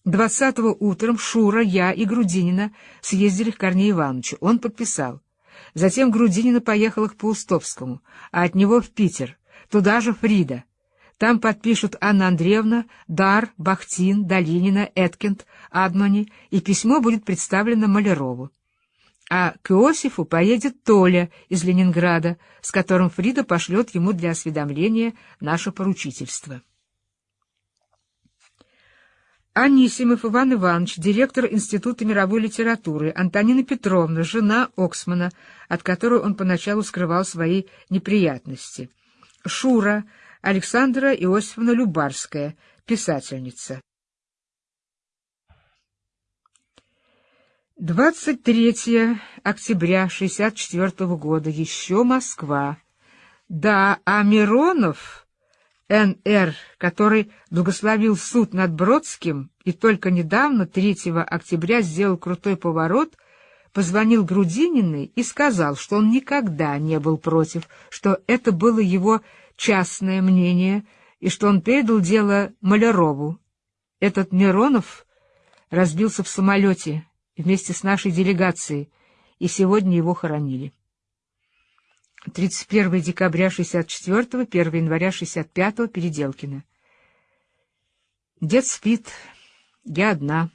Двадцатого утром Шура, я и Грудинина съездили к Корнею Ивановичу. Он подписал. Затем Грудинина поехала к Паустовскому, а от него в Питер. Туда же Фрида. Там подпишут Анна Андреевна, Дар, Бахтин, Долинина, Эткинд, Адмани, и письмо будет представлено Малярову. А к Иосифу поедет Толя из Ленинграда, с которым Фрида пошлет ему для осведомления наше поручительство. Анисимов Иван Иванович, директор Института мировой литературы, Антонина Петровна, жена Оксмана, от которой он поначалу скрывал свои неприятности. Шура, Александра Иосифовна Любарская, писательница. 23 октября 64 года, еще Москва. Да, а Миронов... Н.Р., который благословил суд над Бродским и только недавно, 3 октября, сделал крутой поворот, позвонил Грудининой и сказал, что он никогда не был против, что это было его частное мнение и что он передал дело Малярову. Этот Миронов разбился в самолете вместе с нашей делегацией, и сегодня его хоронили. 31 декабря 64 1 января 65 Переделкино. Дед спит, я одна,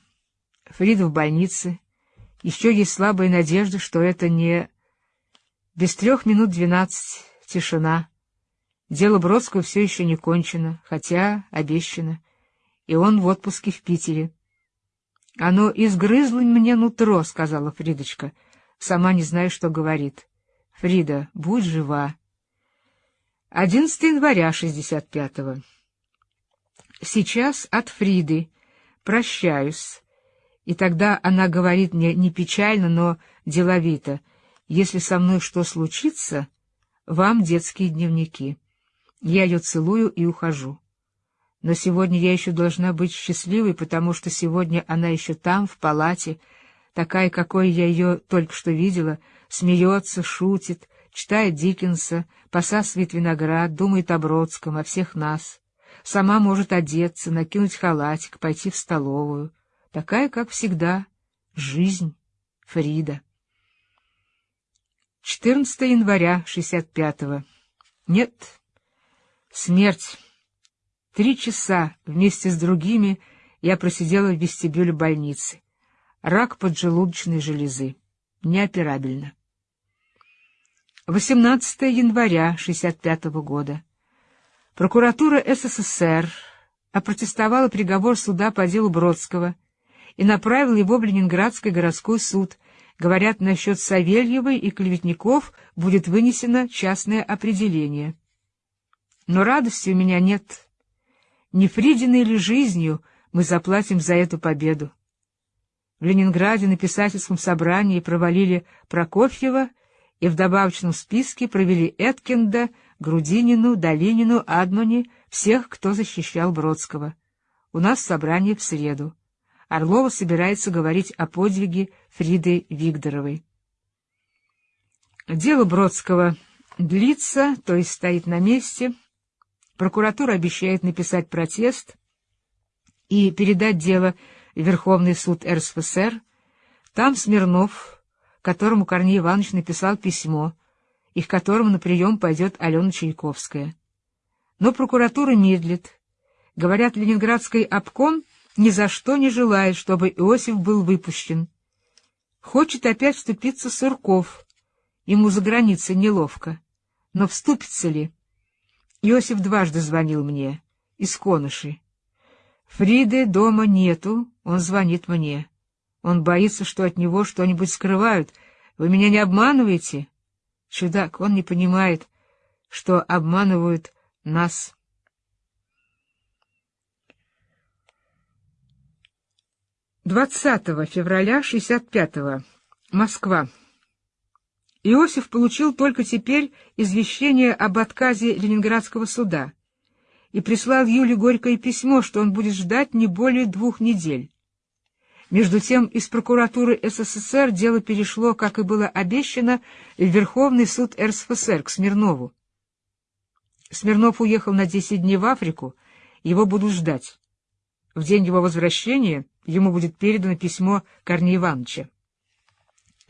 Фрида в больнице. Еще есть слабая надежда, что это не... Без трех минут двенадцать, тишина. Дело Бродского все еще не кончено, хотя обещано, и он в отпуске в Питере. — Оно изгрызло мне нутро, — сказала Фридочка, сама не зная, что говорит. — Фрида, будь жива. 11 января 65-го. Сейчас от Фриды. Прощаюсь. И тогда она говорит мне не печально, но деловито. Если со мной что случится, вам детские дневники. Я ее целую и ухожу. Но сегодня я еще должна быть счастливой, потому что сегодня она еще там, в палате, такая, какой я ее только что видела, смеется, шутит, читает Диккенса, посасывает виноград, думает о Бродском, о всех нас. Сама может одеться, накинуть халатик, пойти в столовую. Такая, как всегда, жизнь Фрида. 14 января 65-го. Нет, смерть. Три часа вместе с другими я просидела в вестибюле больницы. Рак поджелудочной железы. Неоперабельно. 18 января 65 года. Прокуратура СССР опротестовала приговор суда по делу Бродского и направила его в Ленинградский городской суд. Говорят, насчет Савельевой и клеветников будет вынесено частное определение. Но радости у меня нет. Не Фридиной ли жизнью мы заплатим за эту победу? В Ленинграде на писательском собрании провалили Прокофьева и в добавочном списке провели Эткинда, Грудинину, Долинину, Адмани, всех, кто защищал Бродского. У нас собрание в среду. Орлова собирается говорить о подвиге Фриды Вигдоровой. Дело Бродского длится, то есть стоит на месте. Прокуратура обещает написать протест и передать дело Верховный суд РСФСР, Там Смирнов, которому Корней Иванович написал письмо, и к которому на прием пойдет Алена Чайковская. Но прокуратура медлит. Говорят, Ленинградский обком ни за что не желает, чтобы Иосиф был выпущен. Хочет опять вступиться Сурков. Ему за границей неловко. Но вступится ли? Иосиф дважды звонил мне, из Коныши. Фриды дома нету, он звонит мне. Он боится, что от него что-нибудь скрывают. Вы меня не обманываете? Чудак, он не понимает, что обманывают нас. 20 февраля 65-го. Москва. Иосиф получил только теперь извещение об отказе Ленинградского суда и прислал Юле Горькое письмо, что он будет ждать не более двух недель. Между тем из прокуратуры СССР дело перешло, как и было обещано, в Верховный суд РСФСР к Смирнову. Смирнов уехал на 10 дней в Африку, его будут ждать. В день его возвращения ему будет передано письмо Корнея Ивановича.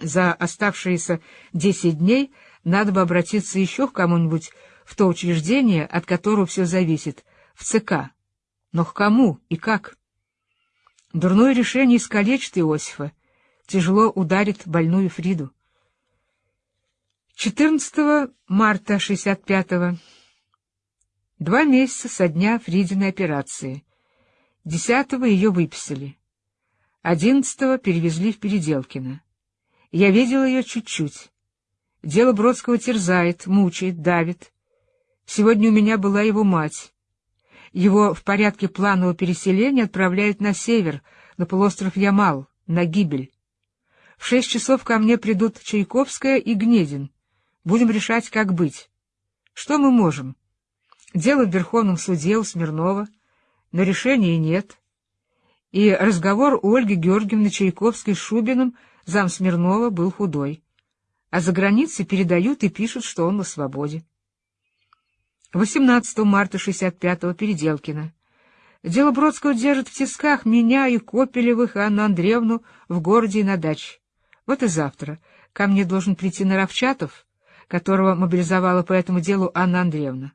За оставшиеся десять дней надо бы обратиться еще к кому-нибудь в то учреждение, от которого все зависит, в ЦК. Но к кому и как? Дурное решение искалечит Иосифа, тяжело ударит больную Фриду. 14 марта 65-го. Два месяца со дня Фридиной операции. Десятого ее выписали. Одиннадцатого перевезли в Переделкино. Я видел ее чуть-чуть. Дело Бродского терзает, мучает, давит. Сегодня у меня была его мать. Его в порядке планового переселения отправляют на север, на полуостров Ямал, на гибель. В шесть часов ко мне придут Чайковская и Гнедин. Будем решать, как быть. Что мы можем? Дело в Верховном суде у Смирнова, но решения нет. И разговор Ольги Георгиевны Чайковской с Шубиным — Зам Смирнова был худой, а за границей передают и пишут, что он на свободе. 18 марта 65-го Переделкино. Дело Бродского держит в тисках меня и Копелевых, и Анну Андреевну в городе и на даче. Вот и завтра ко мне должен прийти Наровчатов, которого мобилизовала по этому делу Анна Андреевна.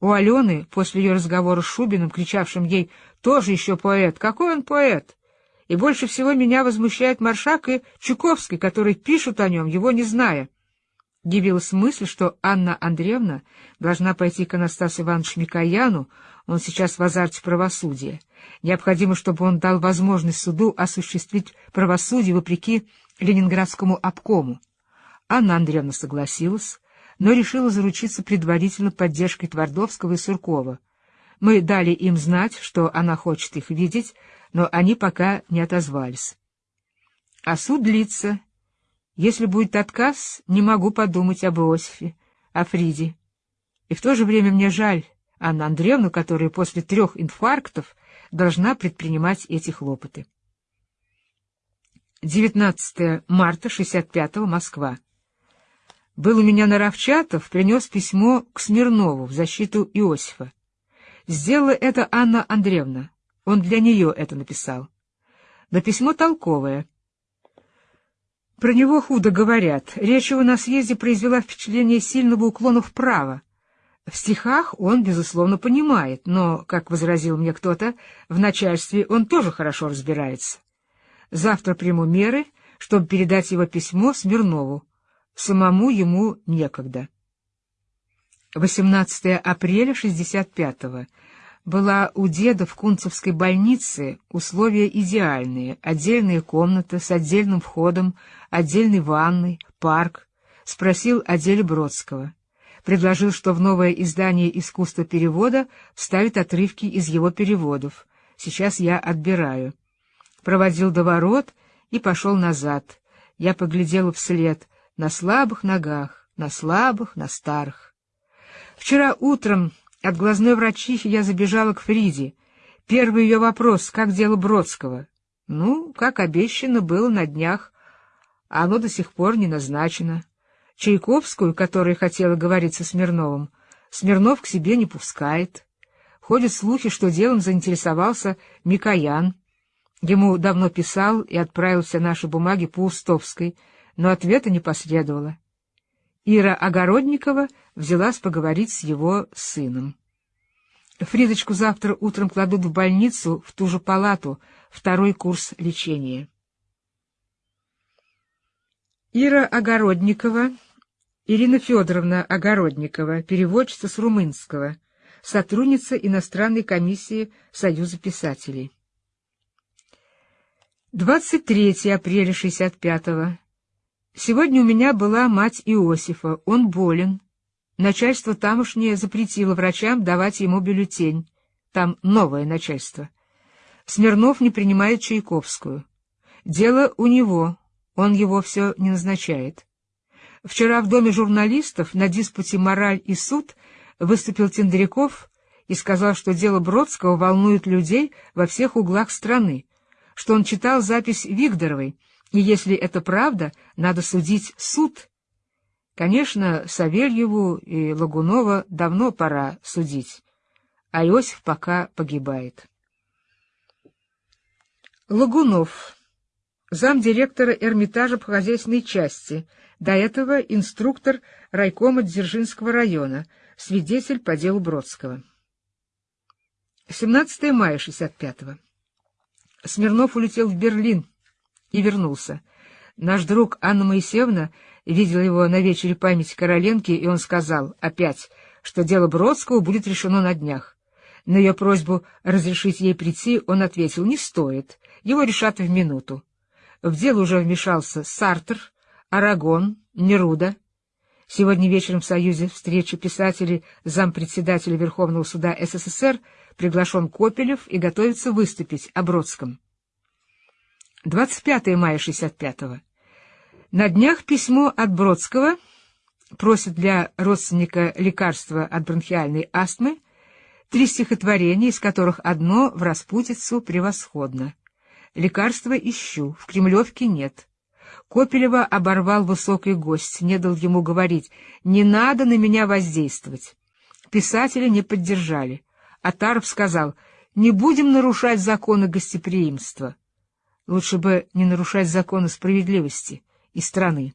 У Алены, после ее разговора с Шубиным, кричавшим ей «Тоже еще поэт! Какой он поэт!» И больше всего меня возмущает Маршак и Чуковский, которые пишут о нем, его не зная. Явилась мысль, что Анна Андреевна должна пойти к Анастасу Ивановичу Микояну, он сейчас в азарте правосудия. Необходимо, чтобы он дал возможность суду осуществить правосудие вопреки Ленинградскому обкому. Анна Андреевна согласилась, но решила заручиться предварительно поддержкой Твардовского и Суркова. Мы дали им знать, что она хочет их видеть, но они пока не отозвались. А суд длится. Если будет отказ, не могу подумать об Иосифе, о Фриде. И в то же время мне жаль Анну Андреевну, которая после трех инфарктов должна предпринимать эти хлопоты. 19 марта 65-го, Москва. Был у меня Наровчатов, принес письмо к Смирнову в защиту Иосифа. Сделала это Анна Андреевна. Он для нее это написал. Но письмо толковое. Про него худо говорят. Речь его на съезде произвела впечатление сильного уклона вправо. В стихах он, безусловно, понимает, но, как возразил мне кто-то, в начальстве он тоже хорошо разбирается. Завтра приму меры, чтобы передать его письмо Смирнову. Самому ему некогда. 18 апреля 65-го была у деда в Кунцевской больнице условия идеальные, отдельная комната с отдельным входом, отдельной ванной, парк. Спросил о деле Бродского. Предложил, что в новое издание «Искусство перевода» вставит отрывки из его переводов. Сейчас я отбираю. Проводил до ворот и пошел назад. Я поглядела вслед, на слабых ногах, на слабых, на старых. Вчера утром от глазной врачихи я забежала к Фриде. Первый ее вопрос — как дело Бродского? Ну, как обещано было на днях, а оно до сих пор не назначено. Чайковскую, которая хотела говорить со Смирновым, Смирнов к себе не пускает. Ходят слухи, что делом заинтересовался Микоян. Ему давно писал и отправил все наши бумаги по Устовской, но ответа не последовало. Ира Огородникова взялась поговорить с его сыном. Фридочку завтра утром кладут в больницу, в ту же палату, второй курс лечения. Ира Огородникова, Ирина Федоровна Огородникова, переводчица с румынского, сотрудница иностранной комиссии Союза писателей. 23 апреля 65-го. Сегодня у меня была мать Иосифа, он болен. Начальство тамошнее запретило врачам давать ему бюллетень. Там новое начальство. Смирнов не принимает Чайковскую. Дело у него, он его все не назначает. Вчера в доме журналистов на диспуте «Мораль и суд» выступил Тендряков и сказал, что дело Бродского волнует людей во всех углах страны, что он читал запись Вигдоровой, и если это правда, надо судить суд — Конечно, Савельеву и Лагунова давно пора судить, а Иосиф пока погибает. Лагунов, замдиректора Эрмитажа по хозяйственной части, до этого инструктор райкома Дзержинского района, свидетель по делу Бродского. 17 мая 65-го. Смирнов улетел в Берлин и вернулся. Наш друг Анна Моисеевна видел его на вечере памяти Короленки, и он сказал опять, что дело Бродского будет решено на днях. На ее просьбу разрешить ей прийти он ответил, не стоит, его решат в минуту. В дело уже вмешался Сартер, Арагон, Неруда. Сегодня вечером в Союзе встречи писателей зампредседателя Верховного суда СССР приглашен Копелев и готовится выступить о Бродском. 25 мая 65-го. На днях письмо от Бродского просит для родственника лекарства от бронхиальной астмы, три стихотворения, из которых одно в распутицу превосходно. Лекарства ищу, в Кремлевке нет. Копелева оборвал высокий гость, не дал ему говорить, не надо на меня воздействовать. Писатели не поддержали. Атаров сказал, не будем нарушать законы гостеприимства. Лучше бы не нарушать законы справедливости и страны.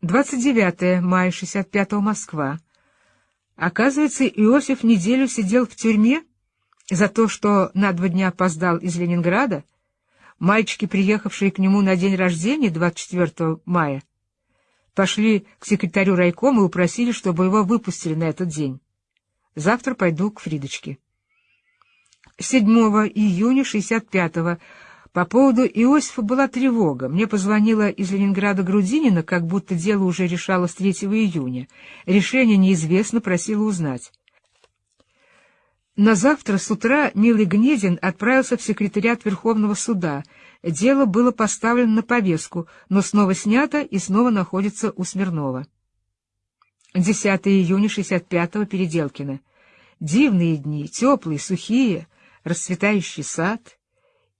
29 мая 65-го Москва. Оказывается, Иосиф неделю сидел в тюрьме за то, что на два дня опоздал из Ленинграда. Мальчики, приехавшие к нему на день рождения 24 мая, пошли к секретарю райкома и упросили, чтобы его выпустили на этот день. Завтра пойду к Фридочке. 7 июня 65-го по поводу Иосифа была тревога. Мне позвонила из Ленинграда Грудинина, как будто дело уже решалось 3 июня. Решение неизвестно, просила узнать. На завтра с утра Милый Гнедин отправился в секретариат Верховного суда. Дело было поставлено на повестку, но снова снято и снова находится у Смирнова. 10 июня 65-го Переделкино. Дивные дни, теплые, сухие, расцветающий сад —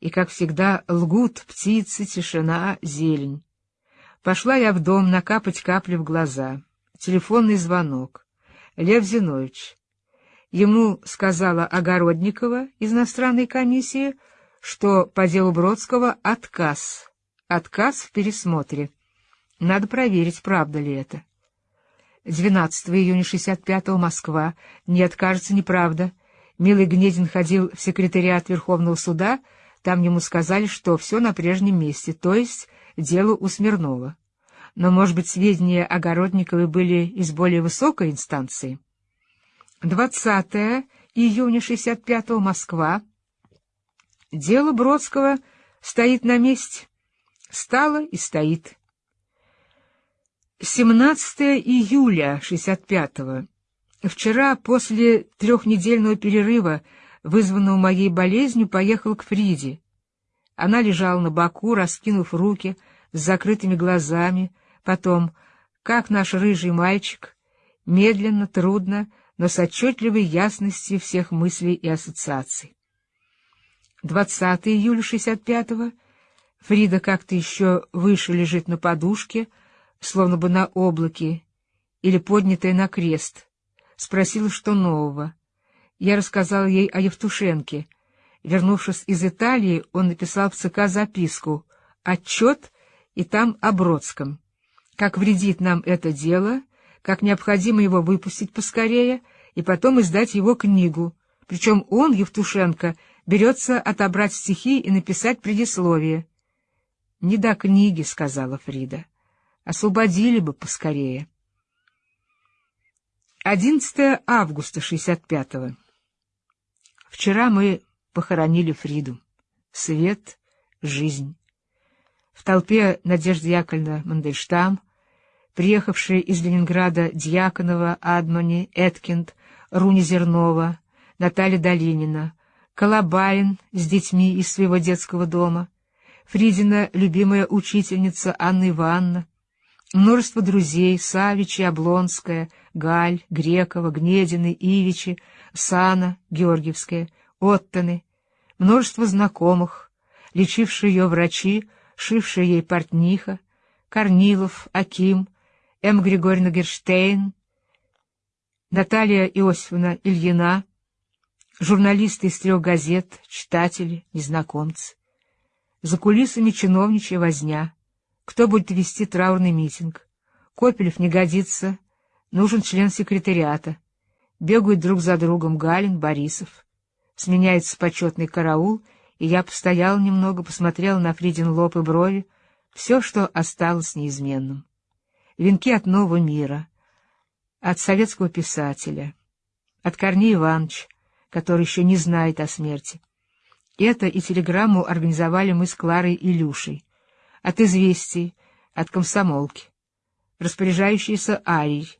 и, как всегда, лгут птицы, тишина, зелень. Пошла я в дом накапать капли в глаза. Телефонный звонок. Лев Зинович. Ему сказала Огородникова из иностранной комиссии, что по делу Бродского отказ. Отказ в пересмотре. Надо проверить, правда ли это. 12 июня 65-го Москва. Нет, кажется, неправда. Милый Гнедин ходил в секретариат Верховного суда, там ему сказали, что все на прежнем месте, то есть дело у Смирнова. Но, может быть, сведения Огородниковой были из более высокой инстанции? 20 июня 65-го, Москва. Дело Бродского стоит на месте. Стало и стоит. 17 июля 65-го. Вчера, после трехнедельного перерыва, вызванного моей болезнью, поехал к Фриде. Она лежала на боку, раскинув руки, с закрытыми глазами, потом, как наш рыжий мальчик, медленно, трудно, но с отчетливой ясностью всех мыслей и ассоциаций. 20 июля 65-го Фрида как-то еще выше лежит на подушке, словно бы на облаке, или поднятая на крест. Спросила, что нового. Я рассказал ей о Евтушенке. Вернувшись из Италии, он написал в ЦК записку, отчет и там о Бродском. Как вредит нам это дело, как необходимо его выпустить поскорее и потом издать его книгу. Причем он, Евтушенко, берется отобрать стихи и написать предисловие. — Не до книги, — сказала Фрида. — Освободили бы поскорее. 11 августа 65-го. Вчера мы похоронили Фриду. Свет, жизнь. В толпе Надежда Яковлевна Мандельштам, приехавшие из Ленинграда Дьяконова, Адмани, Эткинд, Руни Зернова, Наталья Долинина, Колобарин с детьми из своего детского дома, Фридина любимая учительница Анна Ивановна, множество друзей Савичи, Облонская, Галь, Грекова, Гнедины, Ивичи, Сана, Георгиевская, Оттаны, множество знакомых, лечившие ее врачи, шившие ей портниха, Корнилов, Аким, М. Григорьевна Герштейн, Наталья Иосифовна Ильина, журналисты из трех газет, читатели, незнакомцы. За кулисами чиновничья возня. Кто будет вести траурный митинг? Копелев не годится, нужен член секретариата. Бегают друг за другом Галин, Борисов. Сменяется почетный караул, и я постоял немного, посмотрел на Фридин лоб и брови, все, что осталось неизменным. Венки от нового мира, от советского писателя, от Корнея Ивановича, который еще не знает о смерти. Это и телеграмму организовали мы с Кларой и Люшей. От известий, от комсомолки. Распоряжающийся Арий.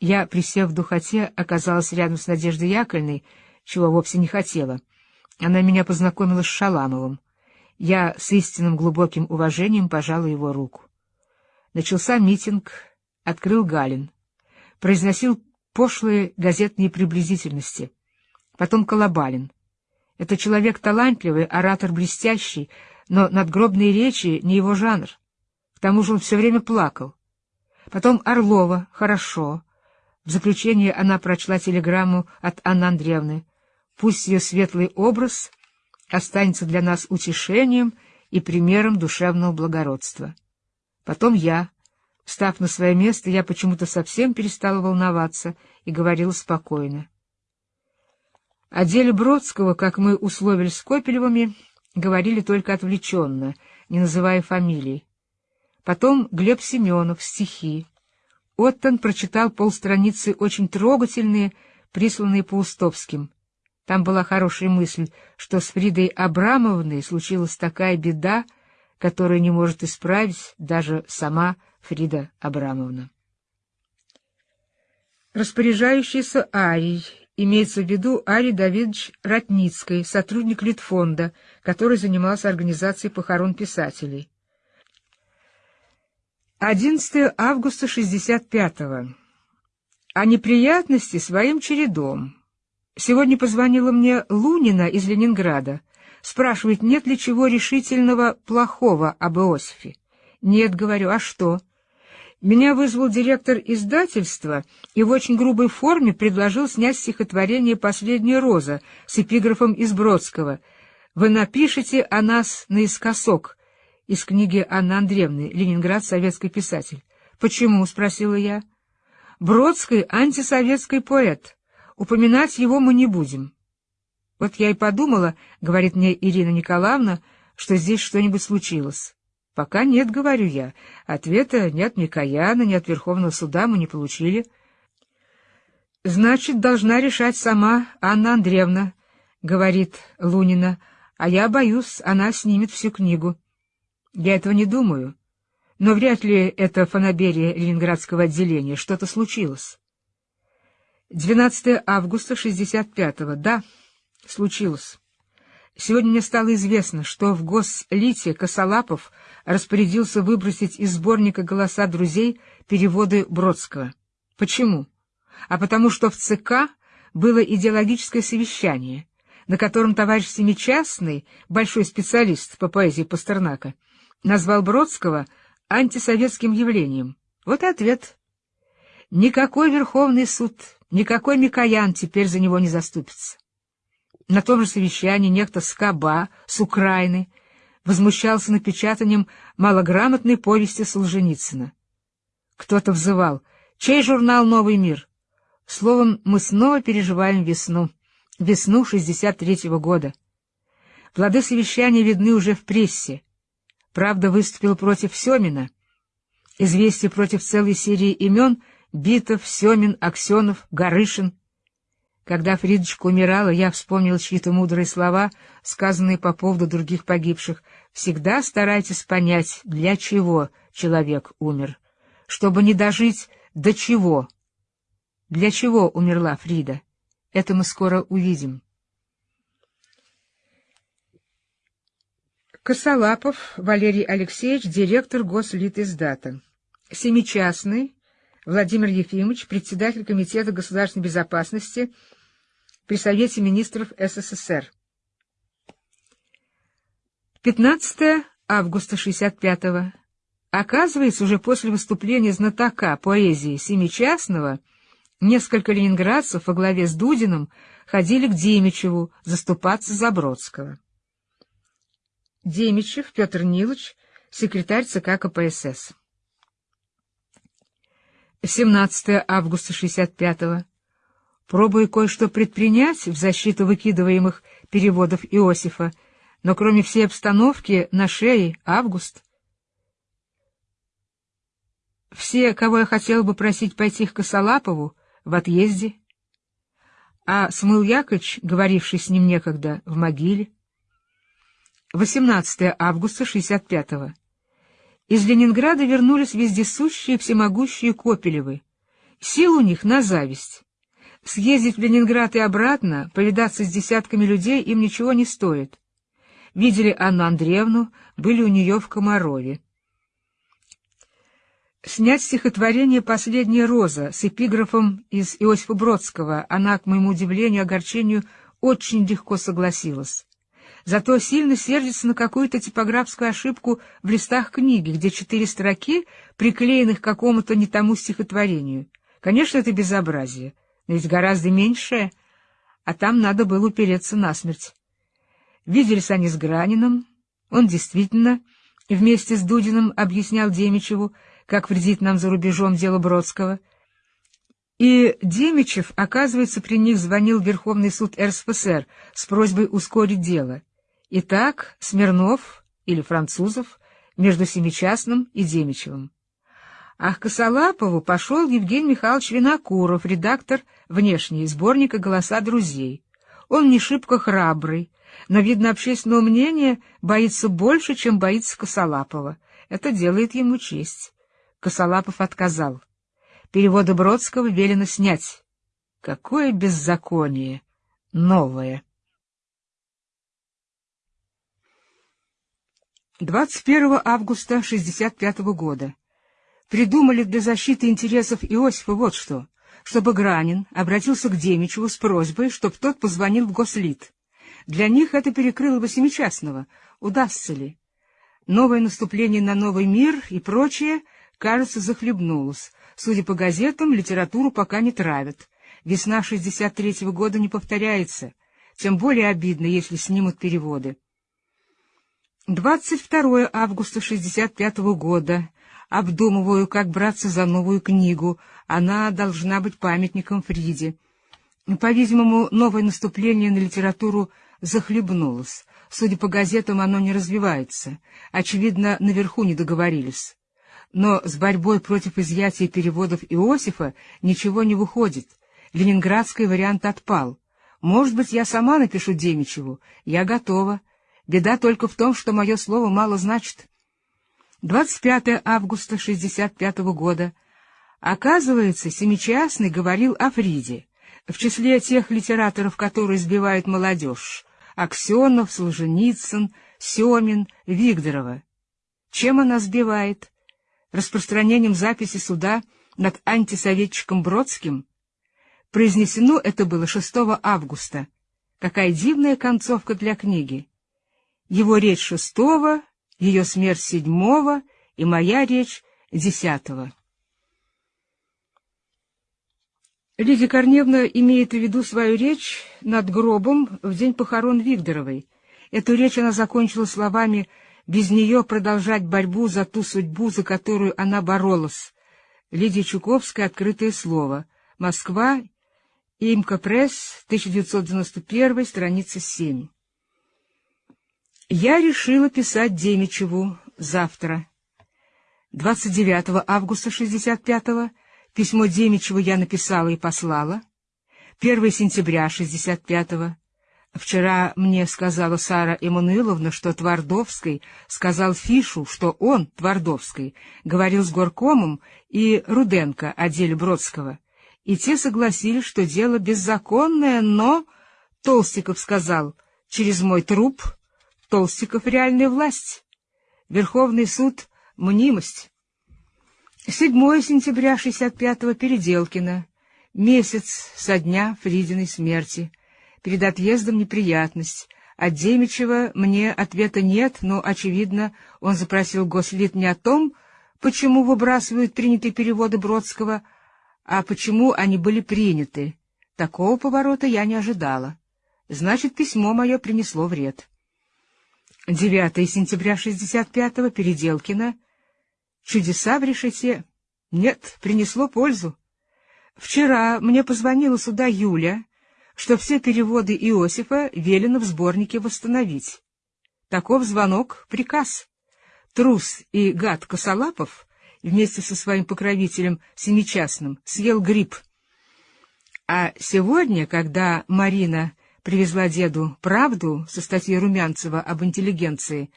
Я, присев в духоте, оказалась рядом с Надеждой Яковлевной, чего вовсе не хотела. Она меня познакомила с Шаламовым. Я с истинным глубоким уважением пожала его руку. Начался митинг, открыл Галин. Произносил пошлые газетные приблизительности — потом Колобалин. Это человек талантливый, оратор блестящий, но надгробные речи не его жанр. К тому же он все время плакал. Потом Орлова, хорошо. В заключение она прочла телеграмму от Анны Андреевны. Пусть ее светлый образ останется для нас утешением и примером душевного благородства. Потом я. Став на свое место, я почему-то совсем перестала волноваться и говорила спокойно. О деле Бродского, как мы условились с Копелевыми, говорили только отвлеченно, не называя фамилий. Потом Глеб Семенов, стихи. Оттон прочитал полстраницы очень трогательные, присланные Паустовским. Там была хорошая мысль, что с Фридой Абрамовной случилась такая беда, которую не может исправить даже сама Фрида Абрамовна. Распоряжающийся Арий Имеется в виду Арий Давидович Ратницкий, сотрудник Литфонда, который занимался организацией похорон писателей. 11 августа 65-го. О неприятности своим чередом. Сегодня позвонила мне Лунина из Ленинграда. Спрашивает, нет ли чего решительного плохого об Иосифе. Нет, говорю, а что? Меня вызвал директор издательства и в очень грубой форме предложил снять стихотворение «Последняя роза» с эпиграфом из Бродского. «Вы напишете о нас наискосок» из книги Анны Андреевны «Ленинград. Советский писатель». «Почему?» — спросила я. «Бродский — антисоветский поэт. Упоминать его мы не будем». Вот я и подумала, — говорит мне Ирина Николаевна, — что здесь что-нибудь случилось. — Пока нет, — говорю я. Ответа ни от Микояна, ни от Верховного суда мы не получили. — Значит, должна решать сама Анна Андреевна, — говорит Лунина, — а я боюсь, она снимет всю книгу. Я этого не думаю, но вряд ли это фанаберия Ленинградского отделения, что-то случилось. 12 августа 65-го, да, случилось. Сегодня мне стало известно, что в Гослите Косолапов распорядился выбросить из сборника «Голоса друзей» переводы Бродского. Почему? А потому что в ЦК было идеологическое совещание, на котором товарищ Семичастный, большой специалист по поэзии Пастернака, назвал Бродского антисоветским явлением. Вот и ответ. Никакой Верховный суд, никакой Микоян теперь за него не заступится. На том же совещании некто Скоба с Украины возмущался напечатанием малограмотной повести Солженицына. Кто-то взывал «Чей журнал «Новый мир»?» Словом, мы снова переживаем весну, весну 63-го года. Плоды совещания видны уже в прессе. Правда выступил против Семина. Известие против целой серии имен — Битов, Семин, Аксенов, Горышин. Когда Фридочка умирала, я вспомнил чьи-то мудрые слова, сказанные по поводу других погибших. «Всегда старайтесь понять, для чего человек умер, чтобы не дожить до чего». Для чего умерла Фрида? Это мы скоро увидим. Косолапов Валерий Алексеевич, директор Гослитиздата. Семичастный Владимир Ефимович, председатель Комитета государственной безопасности при Совете министров СССР. 15 августа 65-го. Оказывается, уже после выступления знатока поэзии Семичастного несколько ленинградцев во главе с Дудиным ходили к Демичеву заступаться за Бродского. Демичев Петр Нилович, секретарь ЦК КПСС. 17 августа 65-го. Пробую кое-что предпринять в защиту выкидываемых переводов Иосифа, но кроме всей обстановки на шее август. Все, кого я хотел бы просить пойти к Косолапову, в отъезде, а Смыл Яковлевич, говоривший с ним некогда, в могиле. 18 августа 65-го. Из Ленинграда вернулись вездесущие всемогущие Копелевы. Сил у них на зависть. Съездить в Ленинград и обратно, повидаться с десятками людей им ничего не стоит. Видели Анну Андреевну, были у нее в Комарове. Снять стихотворение «Последняя роза» с эпиграфом из Иосифа Бродского она, к моему удивлению и огорчению, очень легко согласилась. Зато сильно сердится на какую-то типографскую ошибку в листах книги, где четыре строки, приклеенных к какому-то не тому стихотворению. Конечно, это безобразие, но ведь гораздо меньшее, а там надо было упереться насмерть. Виделись они с Граниным, он действительно вместе с Дудиным объяснял Демичеву, как вредит нам за рубежом дело Бродского, и Демичев, оказывается, при них звонил Верховный суд РСФСР с просьбой ускорить дело. Итак, Смирнов или Французов между Семичастным и Демичевым. А к Косолапову пошел Евгений Михайлович Винокуров, редактор внешней сборника «Голоса друзей». Он не шибко храбрый, но, видно, общественного мнения боится больше, чем боится Косолапова. Это делает ему честь. Косолапов отказал. Переводы Бродского велено снять. Какое беззаконие! Новое! 21 августа 65 года. Придумали для защиты интересов Иосифа вот что, чтобы Гранин обратился к Демичеву с просьбой, чтобы тот позвонил в Гослит. Для них это перекрыло бы Семичастного. Удастся ли? Новое наступление на новый мир и прочее, кажется, захлебнулось. Судя по газетам, литературу пока не травят. Весна 63-го года не повторяется. Тем более обидно, если снимут переводы. 22 августа 65 -го года. Обдумываю, как браться за новую книгу. Она должна быть памятником Фриде. По-видимому, новое наступление на литературу захлебнулось. Судя по газетам, оно не развивается. Очевидно, наверху не договорились. Но с борьбой против изъятия переводов Иосифа ничего не выходит. Ленинградский вариант отпал. Может быть, я сама напишу Демичеву. Я готова. Беда только в том, что мое слово мало значит. 25 августа 65 года. Оказывается, Семичастный говорил о Фриде, в числе тех литераторов, которые сбивают молодежь. Аксенов, Солженицын, Семин, Вигдорова. Чем она сбивает? Распространением записи суда над антисоветчиком Бродским? Произнесено это было 6 августа. Какая дивная концовка для книги его речь шестого, ее смерть седьмого и моя речь десятого. Лидия Корневна имеет в виду свою речь над гробом в день похорон Вигдоровой. Эту речь она закончила словами «без нее продолжать борьбу за ту судьбу, за которую она боролась». Лидия Чуковская «Открытое слово». Москва. Имка Пресс, 1991, страница 7. Я решила писать Демичеву завтра. 29 августа 65-го Письмо Демичеву я написала и послала. 1 сентября 65-го. Вчера мне сказала Сара Эммануиловна, что Твардовский сказал Фишу, что он, Твардовский, говорил с горкомом и Руденко о деле Бродского. И те согласились, что дело беззаконное, но... Толстиков сказал, через мой труп Толстиков — реальная власть. Верховный суд — мнимость. 7 сентября 65-го Переделкино. Месяц со дня Фридиной смерти. Перед отъездом неприятность. От Демичева мне ответа нет, но, очевидно, он запросил Гослит не о том, почему выбрасывают принятые переводы Бродского, а почему они были приняты. Такого поворота я не ожидала. Значит, письмо мое принесло вред. 9 сентября 65-го Переделкино. Чудеса в решете? Нет, принесло пользу. Вчера мне позвонила сюда Юля, что все переводы Иосифа велено в сборнике восстановить. Таков звонок — приказ. Трус и гад Косолапов вместе со своим покровителем Семичастным съел гриб. А сегодня, когда Марина привезла деду правду со статьей Румянцева об интеллигенции,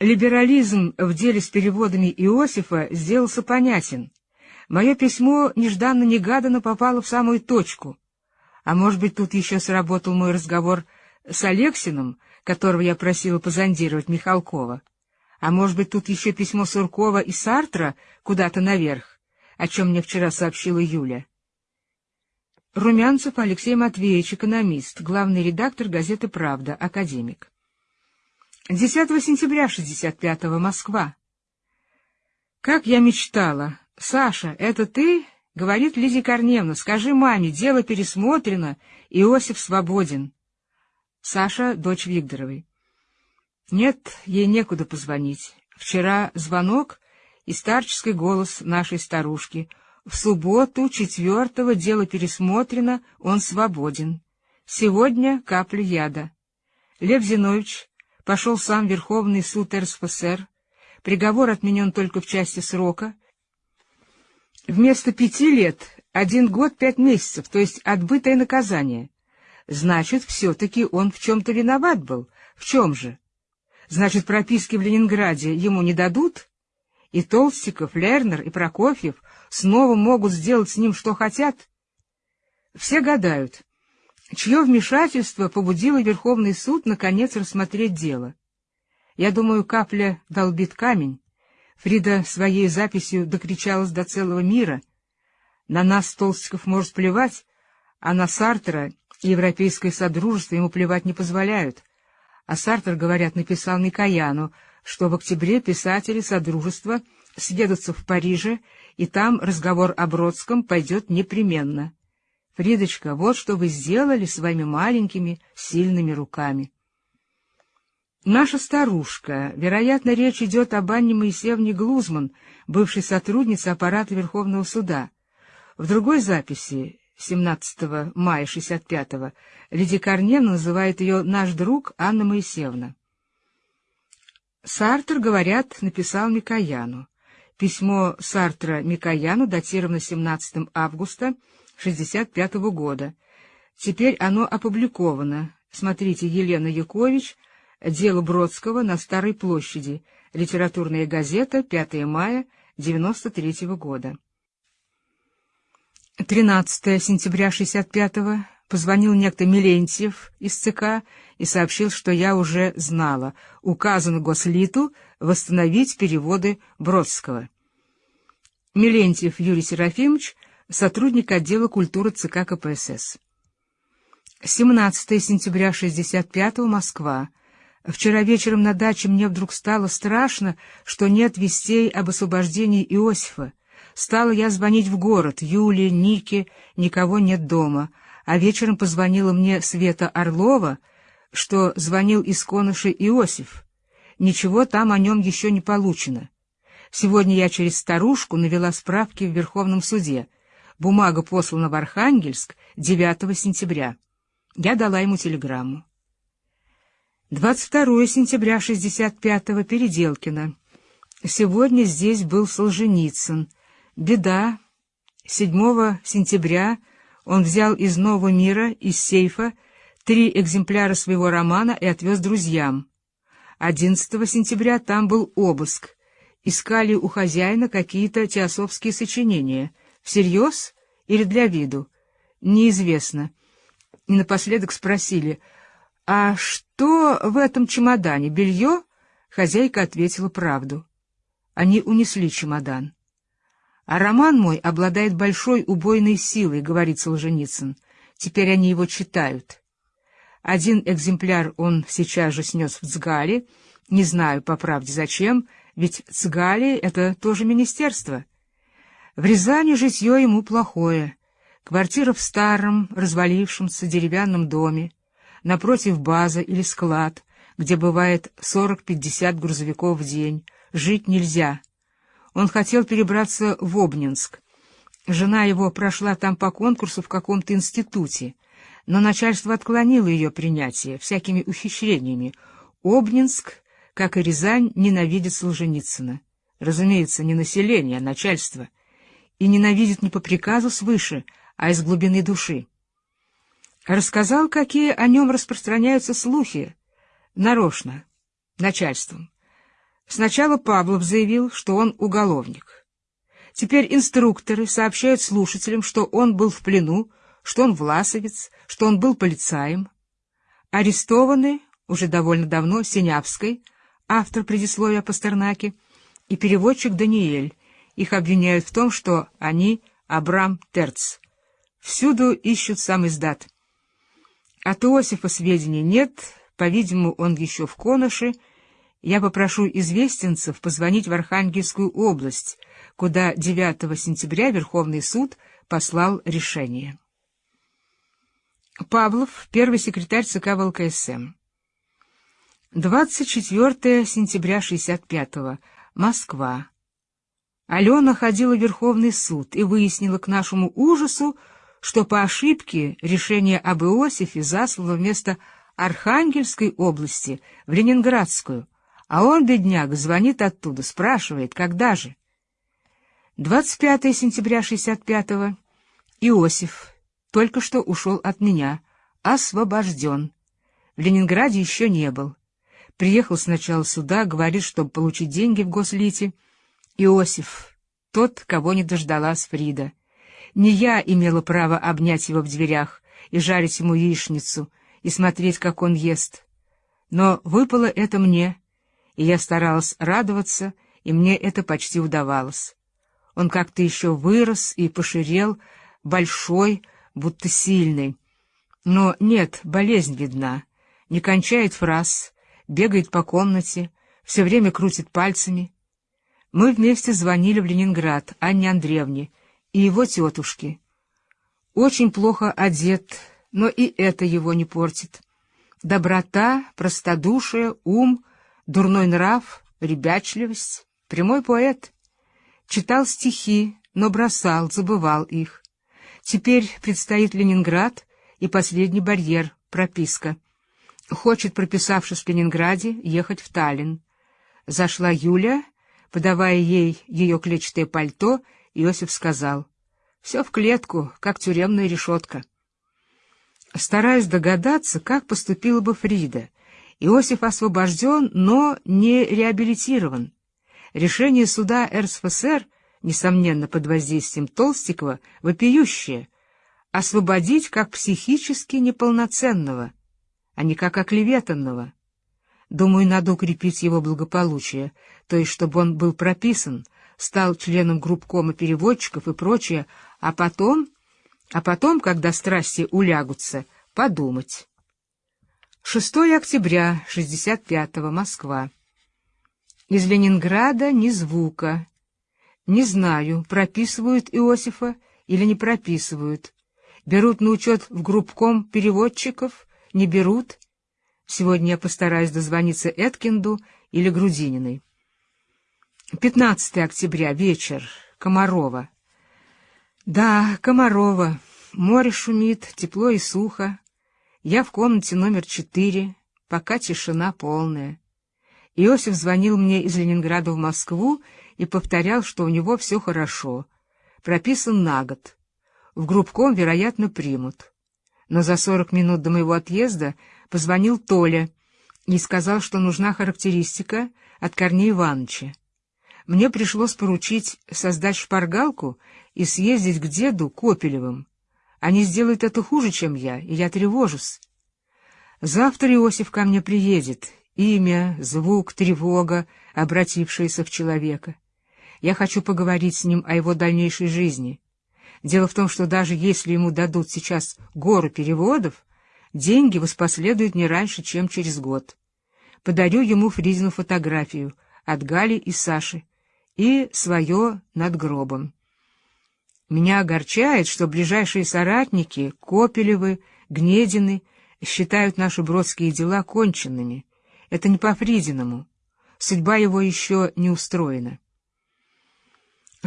Либерализм в деле с переводами Иосифа сделался понятен. Мое письмо нежданно-негаданно попало в самую точку. А может быть, тут еще сработал мой разговор с Алексиным, которого я просила позондировать Михалкова. А может быть, тут еще письмо Суркова и Сартра куда-то наверх, о чем мне вчера сообщила Юля. Румянцев Алексей Матвеевич, экономист, главный редактор газеты «Правда», академик. 10 сентября 65-го, Москва. Как я мечтала. Саша, это ты? Говорит Лидия Корневна. Скажи маме, дело пересмотрено, Иосиф свободен. Саша, дочь Викторовой. Нет, ей некуда позвонить. Вчера звонок и старческий голос нашей старушки. В субботу, четвертого, дело пересмотрено, он свободен. Сегодня капля яда. Лев Зинович пошел сам Верховный суд РСФСР, приговор отменен только в части срока. Вместо пяти лет — один год пять месяцев, то есть отбытое наказание. Значит, все-таки он в чем-то виноват был. В чем же? Значит, прописки в Ленинграде ему не дадут? И Толстиков, Лернер и Прокофьев снова могут сделать с ним, что хотят? Все гадают — чье вмешательство побудило Верховный суд наконец рассмотреть дело. Я думаю, капля долбит камень. Фрида своей записью докричалась до целого мира. На нас Толстиков может плевать, а на Сартера и Европейское Содружество ему плевать не позволяют. А Сартер, говорят, написал Микояну, что в октябре писатели Содружества съедутся в Париже, и там разговор о Бродском пойдет непременно. Фридочка, вот что вы сделали своими маленькими, сильными руками. Наша старушка, вероятно, речь идет об Анне Моисеевне Глузман, бывшей сотруднице аппарата Верховного суда. В другой записи, 17 мая 65-го, Лидия Корневна называет ее «наш друг Анна Моисеевна». Сартер, говорят, написал Микояну. Письмо Сартра Микояну датировано 17 августа 1965 года. Теперь оно опубликовано. Смотрите Елена Якович «Дело Бродского на Старой площади», литературная газета, 5 мая 1993 года. 13 сентября 65-го позвонил некто Милентьев из ЦК и сообщил, что я уже знала. Указано Гослиту восстановить переводы Бродского. Милентьев Юрий Серафимович сотрудник отдела культуры ЦК КПСС. 17 сентября 65 Москва. Вчера вечером на даче мне вдруг стало страшно, что нет вестей об освобождении Иосифа. Стала я звонить в город. Юле, Нике, никого нет дома. А вечером позвонила мне Света Орлова, что звонил из Коныши Иосиф. Ничего там о нем еще не получено. Сегодня я через старушку навела справки в Верховном суде. Бумага послана в Архангельск 9 сентября. Я дала ему телеграмму. 22 сентября 65-го Переделкино. Сегодня здесь был Солженицын. Беда. 7 сентября он взял из Нового мира, из сейфа, три экземпляра своего романа и отвез друзьям. 11 сентября там был обыск. Искали у хозяина какие-то теософские сочинения. Всерьез или для виду? Неизвестно. И напоследок спросили — «А что в этом чемодане? Белье?» Хозяйка ответила правду. Они унесли чемодан. «А роман мой обладает большой убойной силой», — говорит Солженицын. «Теперь они его читают». Один экземпляр он сейчас же снес в Цгале. Не знаю, по правде, зачем, ведь Цгали — это тоже министерство. В Рязани житье ему плохое. Квартира в старом, развалившемся деревянном доме напротив база или склад, где бывает 40-50 грузовиков в день. Жить нельзя. Он хотел перебраться в Обнинск. Жена его прошла там по конкурсу в каком-то институте, но начальство отклонило ее принятие всякими ухищрениями. Обнинск, как и Рязань, ненавидит Солженицына. Разумеется, не население, а начальство. И ненавидит не по приказу свыше, а из глубины души. Рассказал, какие о нем распространяются слухи. Нарочно, начальством. Сначала Павлов заявил, что он уголовник. Теперь инструкторы сообщают слушателям, что он был в плену, что он власовец, что он был полицаем. Арестованы уже довольно давно Синявской, автор предисловия Пастернаки, и переводчик Даниэль. Их обвиняют в том, что они Абрам Терц. Всюду ищут сам издат. От Иосифа сведений нет, по-видимому, он еще в Конуше. Я попрошу известенцев позвонить в Архангельскую область, куда 9 сентября Верховный суд послал решение. Павлов, первый секретарь ЦК ВЛКСМ. 24 сентября 65-го. Москва. Алена ходила в Верховный суд и выяснила к нашему ужасу, что по ошибке решение об Иосифе заслало вместо Архангельской области в Ленинградскую, а он, бедняк, звонит оттуда, спрашивает, когда же. 25 сентября 65-го. Иосиф только что ушел от меня, освобожден. В Ленинграде еще не был. Приехал сначала сюда, говорит, чтобы получить деньги в Гослите. Иосиф, тот, кого не дождалась Фрида. Не я имела право обнять его в дверях и жарить ему яичницу, и смотреть, как он ест. Но выпало это мне, и я старалась радоваться, и мне это почти удавалось. Он как-то еще вырос и поширел, большой, будто сильный. Но нет, болезнь видна, не кончает фраз, бегает по комнате, все время крутит пальцами. Мы вместе звонили в Ленинград Анне Андреевне, и его тетушки. Очень плохо одет, но и это его не портит. Доброта, простодушие, ум, дурной нрав, ребячливость, прямой поэт. Читал стихи, но бросал, забывал их. Теперь предстоит Ленинград и последний барьер — прописка. Хочет, прописавшись в Ленинграде, ехать в Таллин. Зашла Юля, подавая ей ее клетчатое пальто — Иосиф сказал, «Все в клетку, как тюремная решетка». Стараясь догадаться, как поступила бы Фрида, Иосиф освобожден, но не реабилитирован. Решение суда РСФСР, несомненно, под воздействием Толстикова, вопиющее — освободить как психически неполноценного, а не как оклеветанного. Думаю, надо укрепить его благополучие, то есть чтобы он был прописан, стал членом группкома переводчиков и прочее, а потом, а потом, когда страсти улягутся, подумать. 6 октября 65-го, Москва. Из Ленинграда ни звука. Не знаю, прописывают Иосифа или не прописывают. Берут на учет в группком переводчиков, не берут. Сегодня я постараюсь дозвониться Эткинду или Грудининой. 15 октября, вечер, Комарова. Да, Комарова. Море шумит, тепло и сухо. Я в комнате номер четыре, пока тишина полная. Иосиф звонил мне из Ленинграда в Москву и повторял, что у него все хорошо. Прописан на год. В группком, вероятно, примут. Но за сорок минут до моего отъезда позвонил Толя и сказал, что нужна характеристика от Корнея Ивановича. Мне пришлось поручить создать шпаргалку и съездить к деду Копелевым. Они сделают это хуже, чем я, и я тревожусь. Завтра Иосиф ко мне приедет. Имя, звук, тревога, обратившаяся в человека. Я хочу поговорить с ним о его дальнейшей жизни. Дело в том, что даже если ему дадут сейчас гору переводов, деньги воспоследуют не раньше, чем через год. Подарю ему Фризину фотографию от Гали и Саши и свое над гробом. Меня огорчает, что ближайшие соратники, Копелевы, Гнедины, считают наши бродские дела конченными. Это не по Фридиному. Судьба его еще не устроена.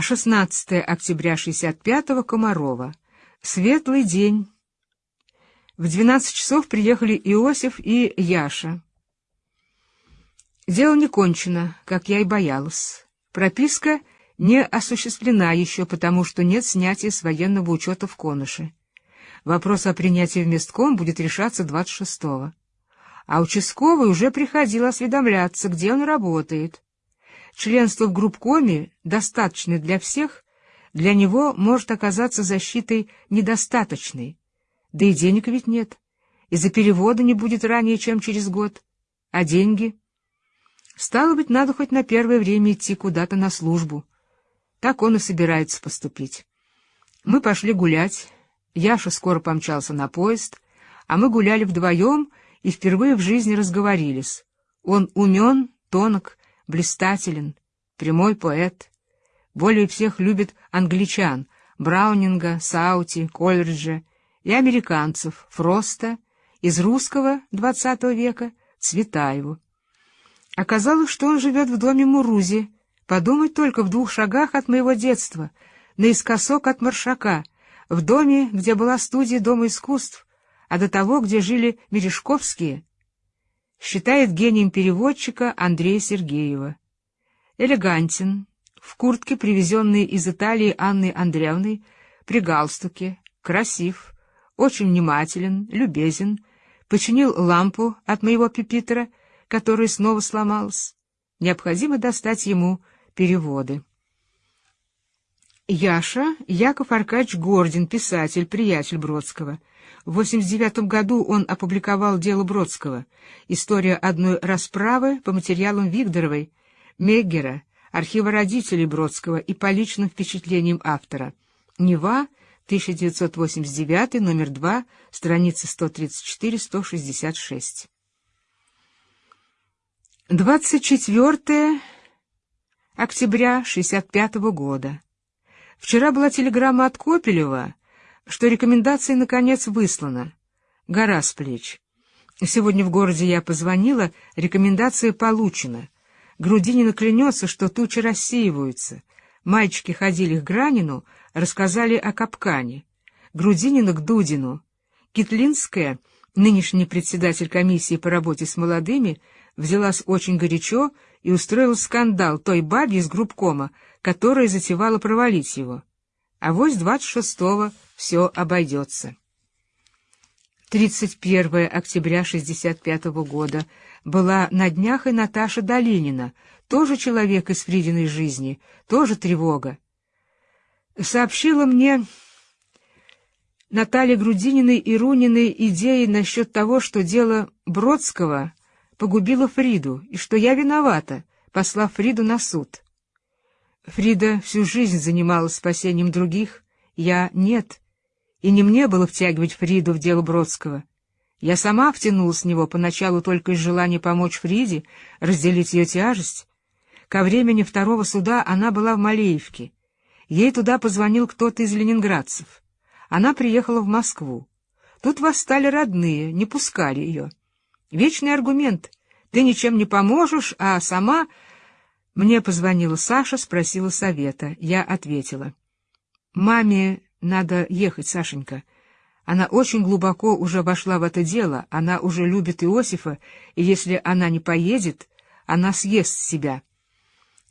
16 октября 65-го, Комарова. Светлый день. В 12 часов приехали Иосиф и Яша. Дело не кончено, как я и боялась. Прописка не осуществлена еще, потому что нет снятия с военного учета в Конуше. Вопрос о принятии в местком будет решаться 26-го. А участковый уже приходил осведомляться, где он работает. Членство в группкоме, достаточное для всех, для него может оказаться защитой недостаточной. Да и денег ведь нет. Из-за перевода не будет ранее, чем через год. А деньги? Стало быть, надо хоть на первое время идти куда-то на службу. Так он и собирается поступить. Мы пошли гулять. Яша скоро помчался на поезд, а мы гуляли вдвоем и впервые в жизни разговорились. Он умен, тонок, блистателен, прямой поэт. Более всех любит англичан, Браунинга, Саути, Колриджа и американцев, Фроста, из русского XX века Цветаеву. Оказалось, что он живет в доме Мурузи, подумать только в двух шагах от моего детства, наискосок от Маршака, в доме, где была студия Дома искусств, а до того, где жили Мережковские, считает гением переводчика Андрея Сергеева. Элегантен, в куртке, привезенной из Италии Анной Андреевной, при галстуке, красив, очень внимателен, любезен, починил лампу от моего пепитера, которая снова сломалась. Необходимо достать ему переводы. Яша Яков Аркадьевич Гордин, писатель, приятель Бродского — в 89 году он опубликовал дело Бродского «История одной расправы» по материалам Вигдоровой, Меггера, архива родителей Бродского и по личным впечатлениям автора. Нева, 1989, номер 2, страницы 134-166. 24 октября 65 года. Вчера была телеграмма от Копелева, что рекомендация, наконец, выслана. Гора с плеч. Сегодня в городе я позвонила, рекомендация получена. Грудинина клянется, что тучи рассеиваются. Мальчики ходили к Гранину, рассказали о капкане. Грудинина к Дудину. Китлинская, нынешний председатель комиссии по работе с молодыми, взялась очень горячо и устроила скандал той бабе из группкома, которая затевала провалить его. А вось двадцать шестого все обойдется. 31 октября 65 года была на днях и Наташа Долинина, тоже человек из Фридиной жизни, тоже тревога. Сообщила мне Наталья Грудининой и Руниной идеи насчет того, что дело Бродского погубило Фриду, и что я виновата, послав Фриду на суд. Фрида всю жизнь занималась спасением других, я — нет, и не мне было втягивать Фриду в дело Бродского. Я сама втянулась с него поначалу только из желания помочь Фриде, разделить ее тяжесть. Ко времени второго суда она была в Малеевке. Ей туда позвонил кто-то из ленинградцев. Она приехала в Москву. Тут восстали родные, не пускали ее. Вечный аргумент. Ты ничем не поможешь, а сама... Мне позвонила Саша, спросила совета. Я ответила. Маме надо ехать, Сашенька. Она очень глубоко уже вошла в это дело, она уже любит Иосифа, и если она не поедет, она съест себя.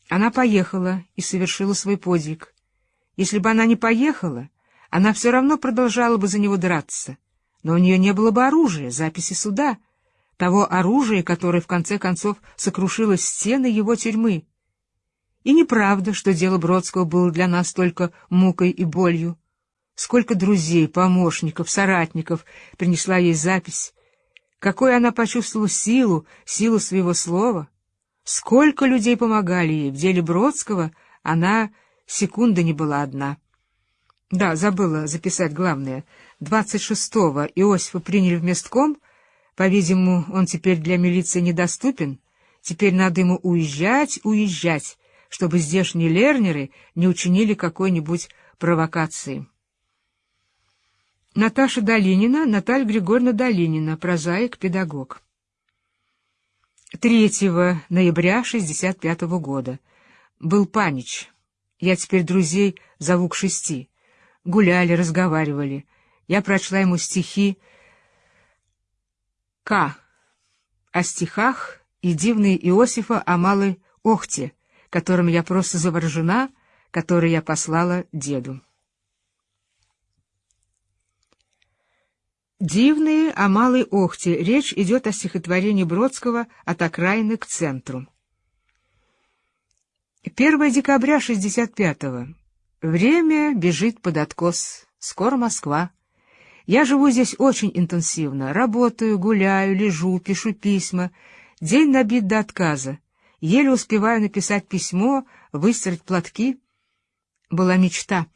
Она поехала и совершила свой подвиг. Если бы она не поехала, она все равно продолжала бы за него драться. Но у нее не было бы оружия, записи суда, того оружия, которое, в конце концов, сокрушило стены его тюрьмы. И неправда, что дело Бродского было для нас только мукой и болью. Сколько друзей, помощников, соратников принесла ей запись. Какой она почувствовала силу, силу своего слова. Сколько людей помогали ей. В деле Бродского она секунды не была одна. Да, забыла записать главное. 26-го Иосифа приняли в местком. По-видимому, он теперь для милиции недоступен. Теперь надо ему уезжать, уезжать чтобы здешние лернеры не учинили какой-нибудь провокации. Наташа Долинина, Наталья Григорьевна Долинина, прозаик, педагог. 3 ноября 65 -го года. Был панич. Я теперь друзей зову к шести. Гуляли, разговаривали. Я прочла ему стихи К. О стихах и дивные Иосифа о малой Охте, которым я просто заворожена, который я послала деду. Дивные о Малой Охте. Речь идет о стихотворении Бродского «От окраины к центру». 1 декабря 65-го. Время бежит под откос. Скоро Москва. Я живу здесь очень интенсивно. Работаю, гуляю, лежу, пишу письма. День набит до отказа. Еле успеваю написать письмо, выстирать платки. Была мечта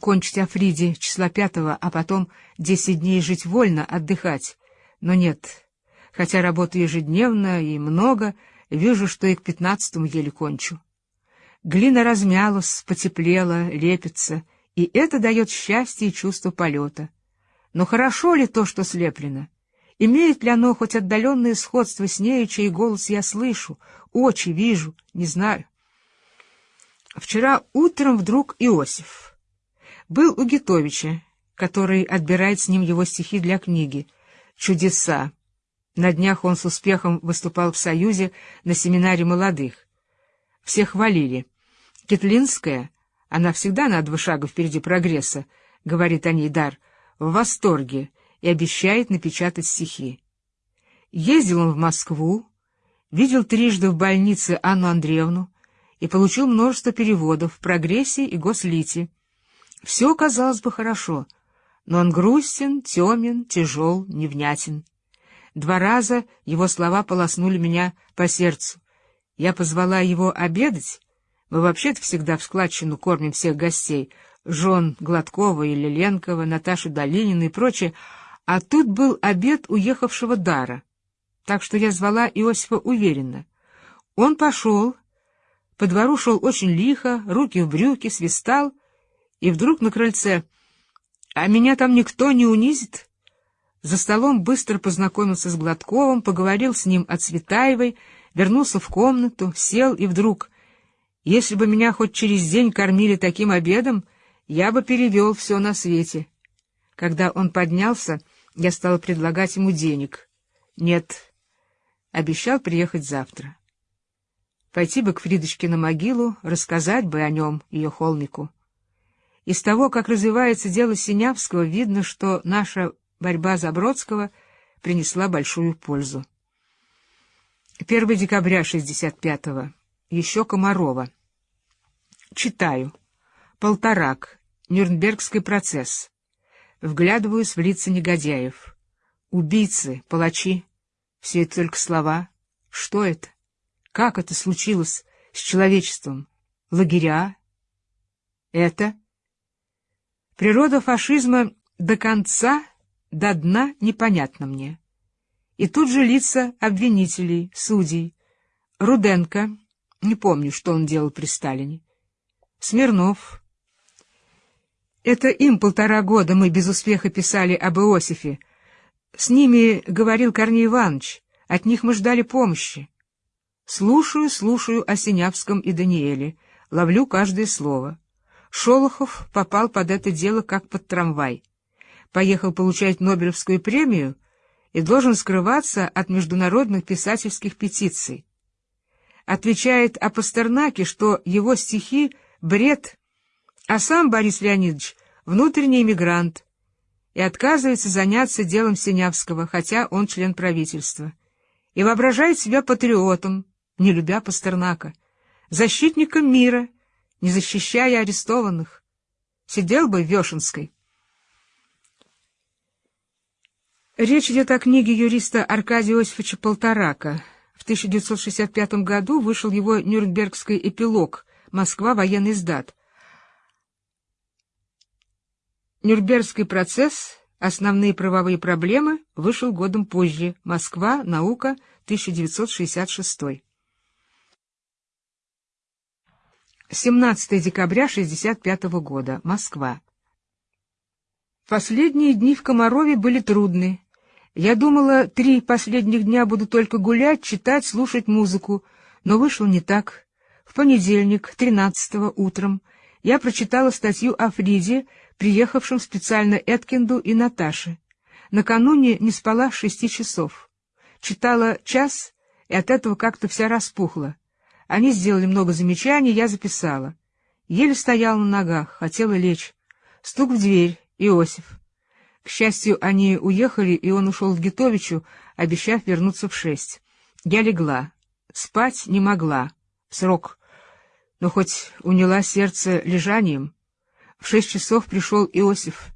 кончить о Фриде числа пятого, а потом десять дней жить вольно, отдыхать. Но нет, хотя работаю ежедневно и много, вижу, что и к пятнадцатому еле кончу. Глина размялась, потеплела, лепится, и это дает счастье и чувство полета. Но хорошо ли то, что слеплено? Имеет ли оно хоть отдаленное сходство с нею, чей голос я слышу, очи вижу, не знаю? Вчера утром вдруг Иосиф. Был у Гитовича, который отбирает с ним его стихи для книги. Чудеса. На днях он с успехом выступал в Союзе на семинаре молодых. Все хвалили. Кетлинская, она всегда на два шага впереди прогресса, говорит о ней Дар, в восторге — и обещает напечатать стихи. Ездил он в Москву, видел трижды в больнице Анну Андреевну и получил множество переводов в «Прогрессе» и «Гослите». Все, казалось бы, хорошо, но он грустен, темен, тяжел, невнятен. Два раза его слова полоснули меня по сердцу. Я позвала его обедать. Мы вообще-то всегда в складчину кормим всех гостей, жен Гладкова или Ленкова, Наташу Долинину и прочее, а тут был обед уехавшего Дара, так что я звала Иосифа уверенно. Он пошел, по двору шел очень лихо, руки в брюки, свистал, и вдруг на крыльце «А меня там никто не унизит?» За столом быстро познакомился с Гладковым, поговорил с ним о Цветаевой, вернулся в комнату, сел и вдруг «Если бы меня хоть через день кормили таким обедом, я бы перевел все на свете». Когда он поднялся, я стала предлагать ему денег. Нет, обещал приехать завтра. Пойти бы к Фридочке на могилу, рассказать бы о нем, ее холмику. Из того, как развивается дело Синявского, видно, что наша борьба за Бродского принесла большую пользу. 1 декабря 65-го. Еще Комарова. Читаю. Полторак. Нюрнбергский процесс. Вглядываюсь в лица негодяев. Убийцы, палачи. Все это только слова. Что это? Как это случилось с человечеством? Лагеря? Это? Природа фашизма до конца, до дна непонятна мне. И тут же лица обвинителей, судей. Руденко, Не помню, что он делал при Сталине. Смирнов. Это им полтора года мы без успеха писали об Иосифе. С ними говорил Корней Иванович, от них мы ждали помощи. Слушаю, слушаю о Синявском и Даниэле, ловлю каждое слово. Шолохов попал под это дело как под трамвай. Поехал получать Нобелевскую премию и должен скрываться от международных писательских петиций. Отвечает о Пастернаке, что его стихи — бред, а сам Борис Леонидович — внутренний эмигрант, и отказывается заняться делом Синявского, хотя он член правительства, и воображает себя патриотом, не любя Пастернака, защитником мира, не защищая арестованных. Сидел бы в Вешенской. Речь идет о книге юриста Аркадия Иосифовича Полторака. В 1965 году вышел его Нюрнбергский эпилог «Москва. Военный сдат». Нюрнбергский процесс «Основные правовые проблемы» вышел годом позже. Москва. Наука. 1966. 17 декабря 1965 года. Москва. Последние дни в Комарове были трудны. Я думала, три последних дня буду только гулять, читать, слушать музыку, но вышло не так. В понедельник, 13 утром, я прочитала статью о Фриде, приехавшем специально Эткинду и Наташе. Накануне не спала шести часов. Читала час, и от этого как-то вся распухла. Они сделали много замечаний, я записала. Еле стояла на ногах, хотела лечь. Стук в дверь. Иосиф. К счастью, они уехали, и он ушел в Гитовичу, обещав вернуться в шесть. Я легла. Спать не могла. Срок. Но хоть уняла сердце лежанием. В шесть часов пришел Иосиф.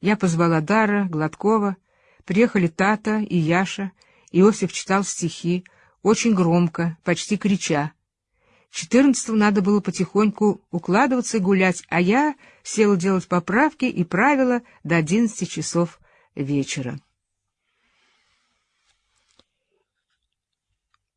Я позвала Дара, Гладкова. Приехали Тата и Яша. Иосиф читал стихи, очень громко, почти крича. Четырнадцатого надо было потихоньку укладываться и гулять, а я села делать поправки и правила до одиннадцати часов вечера.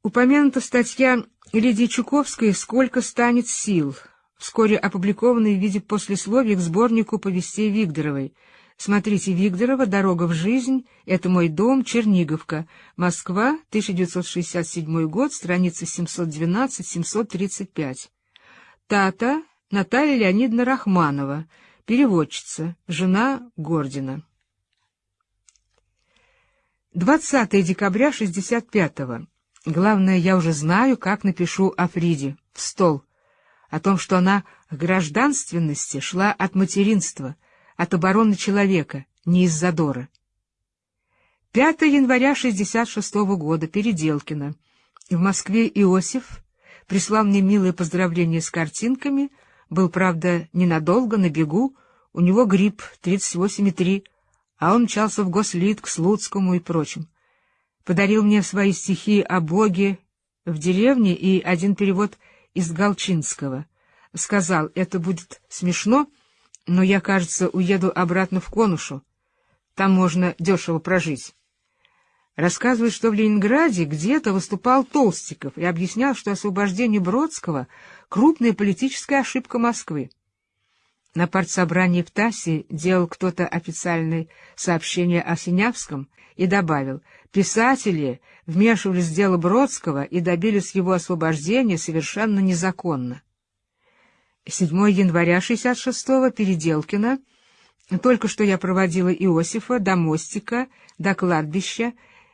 Упомянута статья Лидии Чуковской «Сколько станет сил», вскоре опубликованная в виде послесловия к сборнику повестей Вигдоровой — Смотрите Вигдорова «Дорога в жизнь», «Это мой дом», «Черниговка», Москва, 1967 год, страница 712-735. Тата Наталья Леонидовна Рахманова, переводчица, жена Гордина. 20 декабря 65-го. Главное, я уже знаю, как напишу о Фриде, в стол, о том, что она к гражданственности шла от материнства — от обороны человека, не из задора. 5 января 66 -го года, Переделкино. В Москве Иосиф прислал мне милое поздравление с картинками, был, правда, ненадолго, на бегу, у него грипп 38,3, а он мчался в Гослит к Слуцкому и прочим. Подарил мне свои стихи о Боге в деревне и один перевод из Галчинского. Сказал, это будет смешно, но я, кажется, уеду обратно в Конушу. Там можно дешево прожить. Рассказывает, что в Ленинграде где-то выступал Толстиков и объяснял, что освобождение Бродского — крупная политическая ошибка Москвы. На партсобрании в ТАССе делал кто-то официальное сообщение о Синявском и добавил, писатели вмешивались в дело Бродского и добились его освобождения совершенно незаконно. 7 января 66-го Переделкина. Только что я проводила Иосифа до мостика, до кладбища,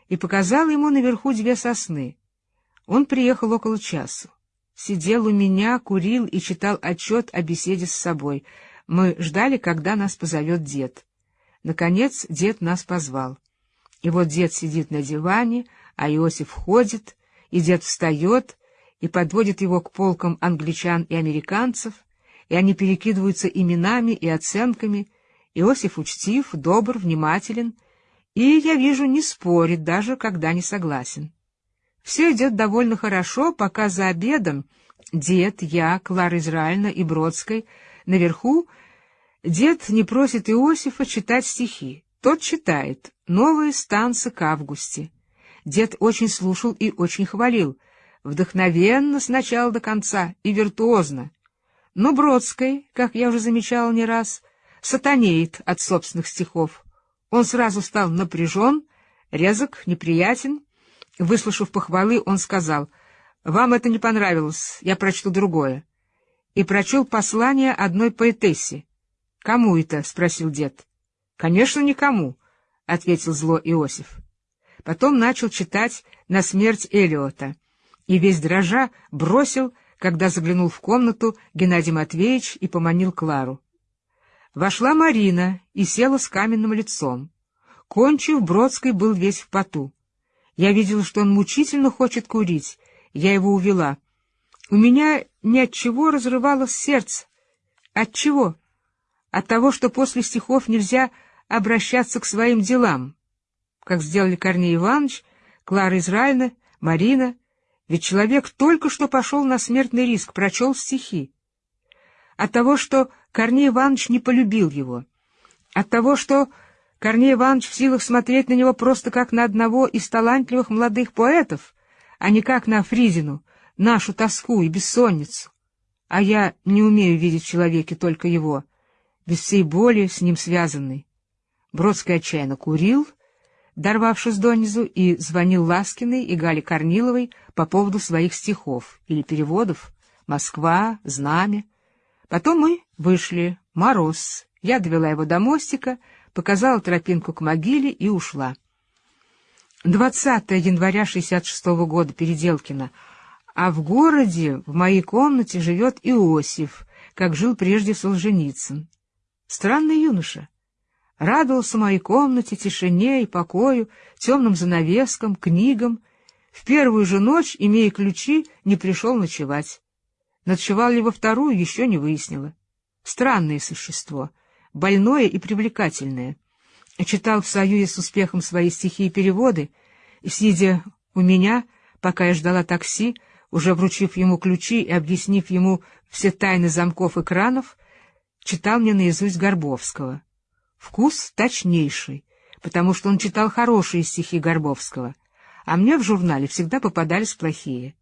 и показала ему наверху две сосны. Он приехал около часу. Сидел у меня, курил и читал отчет о беседе с собой. Мы ждали, когда нас позовет дед. Наконец дед нас позвал. И вот дед сидит на диване, а Иосиф ходит, и дед встает и подводит его к полкам англичан и американцев, и они перекидываются именами и оценками. Иосиф учтив, добр, внимателен, и, я вижу, не спорит, даже когда не согласен. Все идет довольно хорошо, пока за обедом дед, я, Клара Израильна и Бродской наверху дед не просит Иосифа читать стихи. Тот читает «Новые станцы к августе». Дед очень слушал и очень хвалил. вдохновенно с начала до конца и виртуозно. Но Бродской, как я уже замечал не раз, сатанеет от собственных стихов. Он сразу стал напряжен, резок, неприятен. Выслушав похвалы, он сказал, «Вам это не понравилось, я прочту другое». И прочел послание одной поэтессе. «Кому это?» — спросил дед. «Конечно, никому», — ответил зло Иосиф. Потом начал читать «На смерть Элиота» и весь дрожа бросил, когда заглянул в комнату Геннадий Матвеевич и поманил Клару. Вошла Марина и села с каменным лицом. Кончив, Бродский был весь в поту. Я видела, что он мучительно хочет курить. Я его увела. У меня ни от чего разрывалось сердце. От чего? От того, что после стихов нельзя обращаться к своим делам, как сделали Корней Иванович, Клара Израильевна, Марина, ведь человек только что пошел на смертный риск, прочел стихи. От того, что Корней Иванович не полюбил его. От того, что Корней Иванович в силах смотреть на него просто как на одного из талантливых молодых поэтов, а не как на Фризину, нашу тоску и бессонницу. А я не умею видеть в человеке только его, без всей боли с ним связанной. Бродский отчаянно курил, дорвавшись донизу, и звонил Ласкиной и Гале Корниловой по поводу своих стихов или переводов «Москва», «Знамя». Потом мы вышли, мороз. Я довела его до мостика, показала тропинку к могиле и ушла. 20 января 66 -го года, Переделкино. А в городе, в моей комнате, живет Иосиф, как жил прежде Солженицын. Странный юноша радовался моей комнате, тишине и покою, темным занавескам, книгам. В первую же ночь, имея ключи, не пришел ночевать. Ночевал ли во вторую, еще не выяснила. Странное существо, больное и привлекательное. Читал в Союзе с успехом свои стихи и переводы, и, сидя у меня, пока я ждала такси, уже вручив ему ключи и объяснив ему все тайны замков и кранов, читал мне наизусть Горбовского. Вкус точнейший, потому что он читал хорошие стихи Горбовского, а мне в журнале всегда попадались плохие.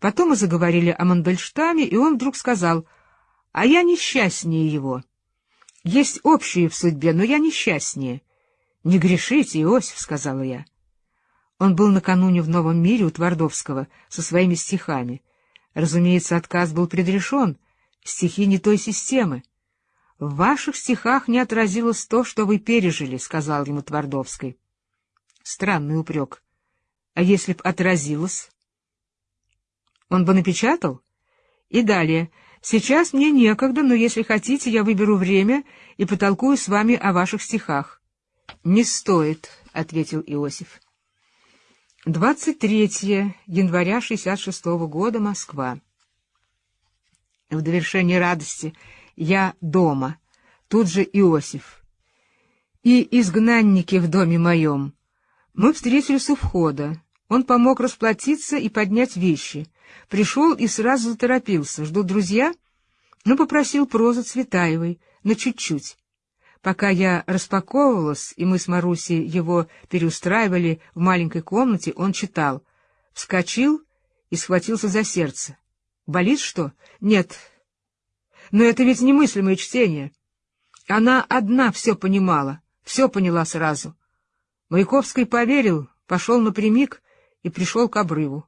Потом мы заговорили о Мандельштаме, и он вдруг сказал, «А я несчастнее его. Есть общие в судьбе, но я несчастнее». «Не грешите, Иосиф», — сказала я. Он был накануне в Новом мире у Твардовского со своими стихами. Разумеется, отказ был предрешен, стихи не той системы. — В ваших стихах не отразилось то, что вы пережили, — сказал ему Твардовский. Странный упрек. А если б отразилось? Он бы напечатал? И далее. Сейчас мне некогда, но если хотите, я выберу время и потолкую с вами о ваших стихах. — Не стоит, — ответил Иосиф. 23 января 66 -го года, Москва. В довершение радости я дома, тут же Иосиф. И изгнанники в доме моем. Мы встретились у входа. Он помог расплатиться и поднять вещи. Пришел и сразу заторопился. Ждут друзья? Ну, попросил прозы Цветаевой, на чуть-чуть. Пока я распаковывалась, и мы с Марусей его переустраивали в маленькой комнате, он читал. Вскочил и схватился за сердце. «Болит что?» «Нет, но это ведь немыслимое чтение. Она одна все понимала, все поняла сразу. Маяковский поверил, пошел напрямик и пришел к обрыву.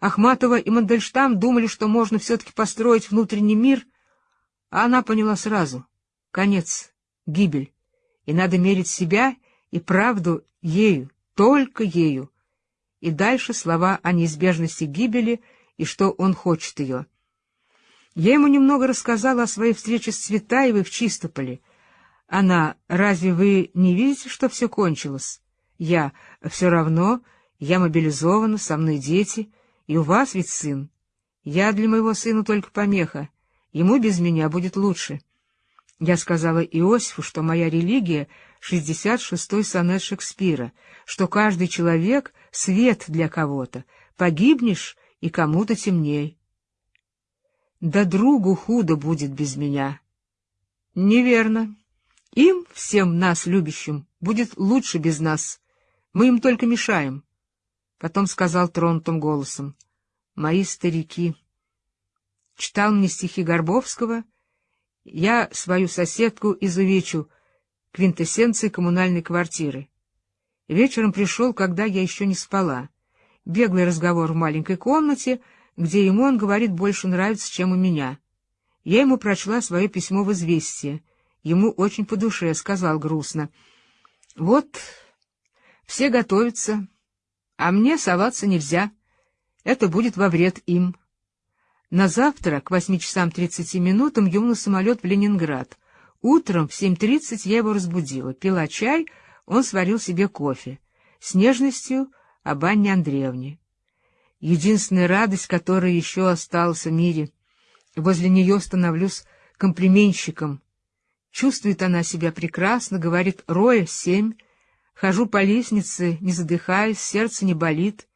Ахматова и Мандельштам думали, что можно все-таки построить внутренний мир, а она поняла сразу. Конец, гибель, и надо мерить себя и правду ею, только ею. И дальше слова о неизбежности гибели и что он хочет ее. Я ему немного рассказала о своей встрече с Цветаевой в Чистополе. Она, разве вы не видите, что все кончилось? Я, все равно, я мобилизована, со мной дети, и у вас ведь сын. Я для моего сына только помеха, ему без меня будет лучше. Я сказала Иосифу, что моя религия — шестьдесят шестой сонет Шекспира, что каждый человек — свет для кого-то, погибнешь, и кому-то темней. Да другу худо будет без меня. Неверно. Им, всем нас любящим, будет лучше без нас. Мы им только мешаем. Потом сказал тронутым голосом. мои старики. Читал мне стихи Горбовского, я свою соседку изувечу, квинтэссенции коммунальной квартиры. Вечером пришел, когда я еще не спала. Беглый разговор в маленькой комнате, где ему он говорит больше нравится, чем у меня. Я ему прочла свое письмо в известие. Ему очень по душе, сказал грустно. Вот, все готовятся, а мне соваться нельзя. Это будет во вред им. На завтра к восьми часам тридцати минутам ему на самолет в Ленинград. Утром в семь тридцать я его разбудила, пила чай, он сварил себе кофе. С нежностью об Анне Андреевне. Единственная радость, которая еще осталась в мире. Возле нее становлюсь комплименщиком. Чувствует она себя прекрасно, говорит «Роя, семь». Хожу по лестнице, не задыхаясь, сердце не болит.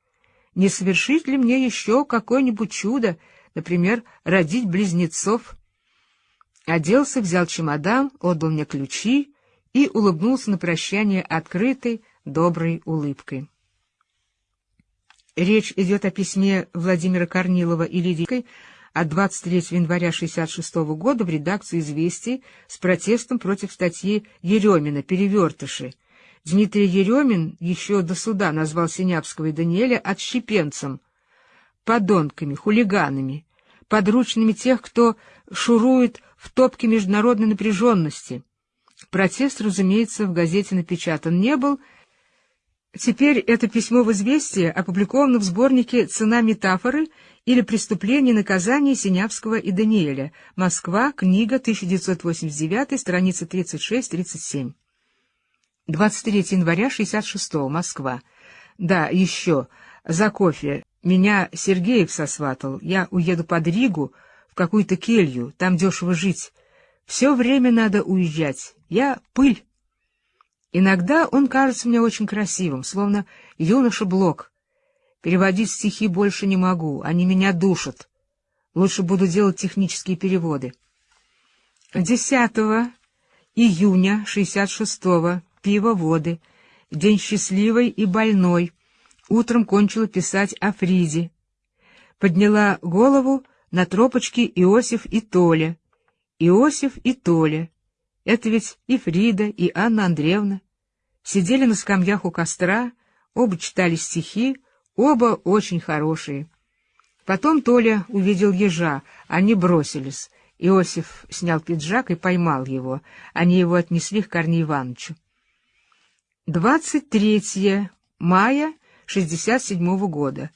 Не совершить ли мне еще какое-нибудь чудо, например, родить близнецов? Оделся, взял чемодан, отдал мне ключи и улыбнулся на прощание открытой, доброй улыбкой. Речь идет о письме Владимира Корнилова и Лидии от 23 января 1966 года в редакцию «Известий» с протестом против статьи Еремина «Перевертыши». Дмитрий Еремин еще до суда назвал Синявского и Даниэля отщепенцем, подонками, хулиганами, подручными тех, кто шурует в топке международной напряженности. Протест, разумеется, в газете напечатан не был, Теперь это письмо в «Известие» опубликовано в сборнике «Цена метафоры» или «Преступление и наказание Синявского и Даниэля». Москва, книга, 1989, страница 36-37. 23 января 66 Москва. Да, еще, за кофе. Меня Сергеев сосватал. Я уеду под Ригу, в какую-то келью, там дешево жить. Все время надо уезжать. Я пыль. Иногда он кажется мне очень красивым, словно юноша Блок. Переводить стихи больше не могу, они меня душат. Лучше буду делать технические переводы. 10 июня 66-го, пиво воды, день счастливый и больной. Утром кончила писать о Фризе. Подняла голову на тропочке Иосиф и Толя. Иосиф и Толя. Это ведь и Фрида, и Анна Андреевна. Сидели на скамьях у костра, оба читали стихи, оба очень хорошие. Потом Толя увидел ежа, они бросились. Иосиф снял пиджак и поймал его. Они его отнесли к Корнею Ивановичу. 23 мая 67 -го года.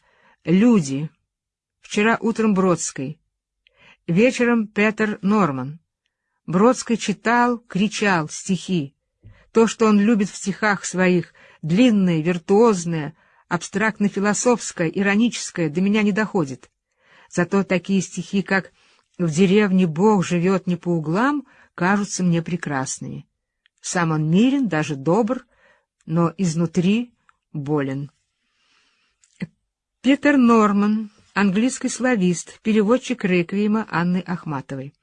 Люди. Вчера утром Бродской. Вечером Петер Норман. Бродский читал, кричал стихи. То, что он любит в стихах своих, длинное, виртуозное, абстрактно-философское, ироническое, до меня не доходит. Зато такие стихи, как «В деревне Бог живет не по углам», кажутся мне прекрасными. Сам он мирен, даже добр, но изнутри болен. Питер Норман, английский славист, переводчик реквиема Анны Ахматовой.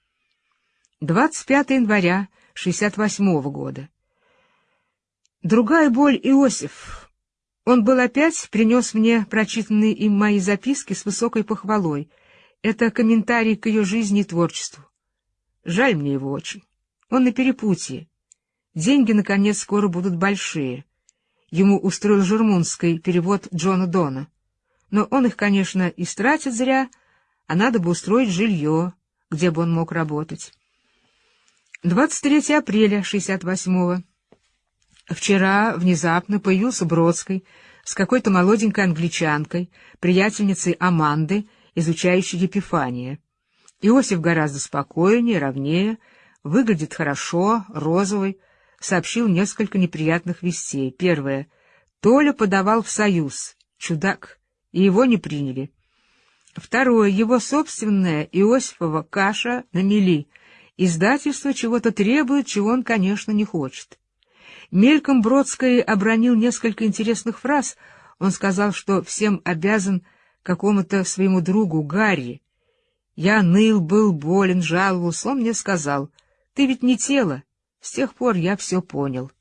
25 января 68 года. Другая боль Иосиф. Он был опять, принес мне прочитанные им мои записки с высокой похвалой. Это комментарий к ее жизни и творчеству. Жаль мне его очень. Он на перепутье. Деньги, наконец, скоро будут большие. Ему устроил Жермунский перевод Джона Дона. Но он их, конечно, истратит зря, а надо бы устроить жилье, где бы он мог работать. 23 апреля 68-го. Вчера внезапно появился Бродский с какой-то молоденькой англичанкой, приятельницей Аманды, изучающей Епифания. Иосиф гораздо спокойнее, ровнее, выглядит хорошо, розовый, сообщил несколько неприятных вестей. Первое. Толя подавал в союз. Чудак. И его не приняли. Второе. Его собственная Иосифова каша на мели. Издательство чего-то требует, чего он, конечно, не хочет. Мельком Бродской обронил несколько интересных фраз. Он сказал, что всем обязан какому-то своему другу Гарри. Я ныл, был болен, жаловался. Он мне сказал, ты ведь не тело. С тех пор я все понял.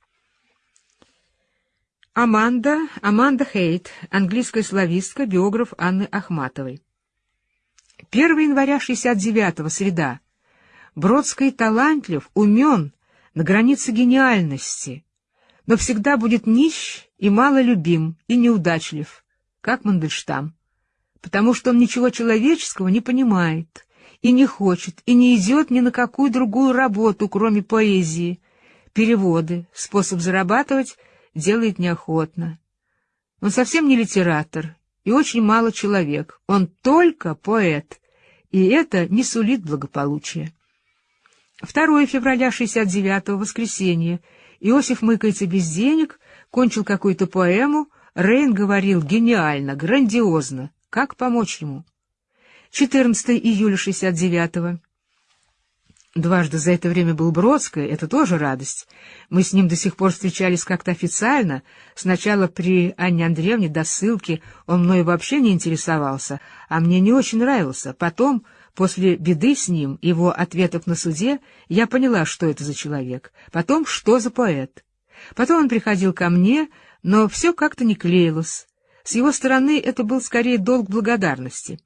Аманда, Аманда Хейт, английская славистка, биограф Анны Ахматовой. 1 января 69-го, среда. Бродский талантлив, умен, на границе гениальности, но всегда будет нищ и мало любим, и неудачлив, как Мандельштам, потому что он ничего человеческого не понимает, и не хочет, и не идет ни на какую другую работу, кроме поэзии. Переводы, способ зарабатывать делает неохотно. Он совсем не литератор и очень мало человек, он только поэт, и это не сулит благополучия. 2 февраля 69-го, воскресенье. Иосиф мыкается без денег, кончил какую-то поэму, Рейн говорил гениально, грандиозно. Как помочь ему? 14 июля 69-го. Дважды за это время был Бродское, это тоже радость. Мы с ним до сих пор встречались как-то официально. Сначала при Анне Андреевне до ссылки он мной вообще не интересовался, а мне не очень нравился. Потом, после беды с ним, его ответов на суде, я поняла, что это за человек. Потом, что за поэт. Потом он приходил ко мне, но все как-то не клеилось. С его стороны это был скорее долг благодарности.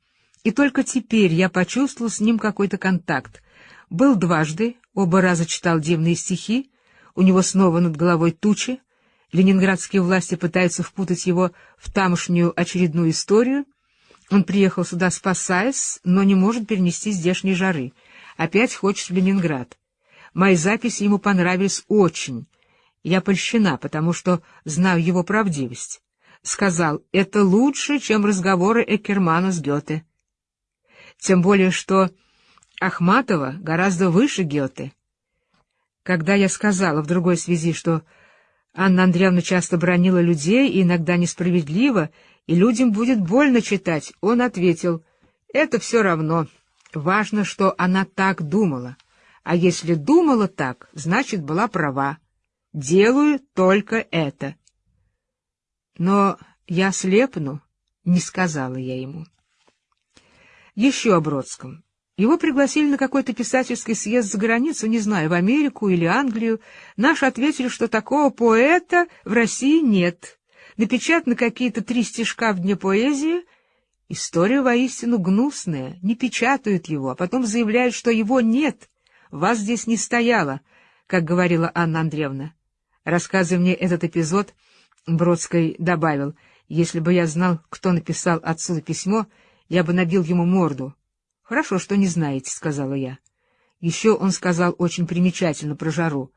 И только теперь я почувствовал с ним какой-то контакт, был дважды, оба раза читал дивные стихи, у него снова над головой тучи, ленинградские власти пытаются впутать его в тамошнюю очередную историю, он приехал сюда спасаясь, но не может перенести здешней жары, опять хочет в Ленинград. Мои записи ему понравились очень, я польщена, потому что знаю его правдивость. Сказал, это лучше, чем разговоры Экермана с Гёте. Тем более, что Ахматова гораздо выше Гёте. Когда я сказала в другой связи, что Анна Андреевна часто бронила людей и иногда несправедливо, и людям будет больно читать, он ответил, «Это все равно. Важно, что она так думала. А если думала так, значит, была права. Делаю только это». Но я слепну, не сказала я ему. Еще о Бродском. Его пригласили на какой-то писательский съезд за границу, не знаю, в Америку или Англию. Наши ответили, что такого поэта в России нет. Напечатаны какие-то три стишка в Дне поэзии. История воистину гнусная, не печатают его, а потом заявляют, что его нет. Вас здесь не стояло, как говорила Анна Андреевна. Рассказывая мне этот эпизод, Бродский добавил, если бы я знал, кто написал отсюда письмо, я бы набил ему морду. — Хорошо, что не знаете, — сказала я. Еще он сказал очень примечательно про жару.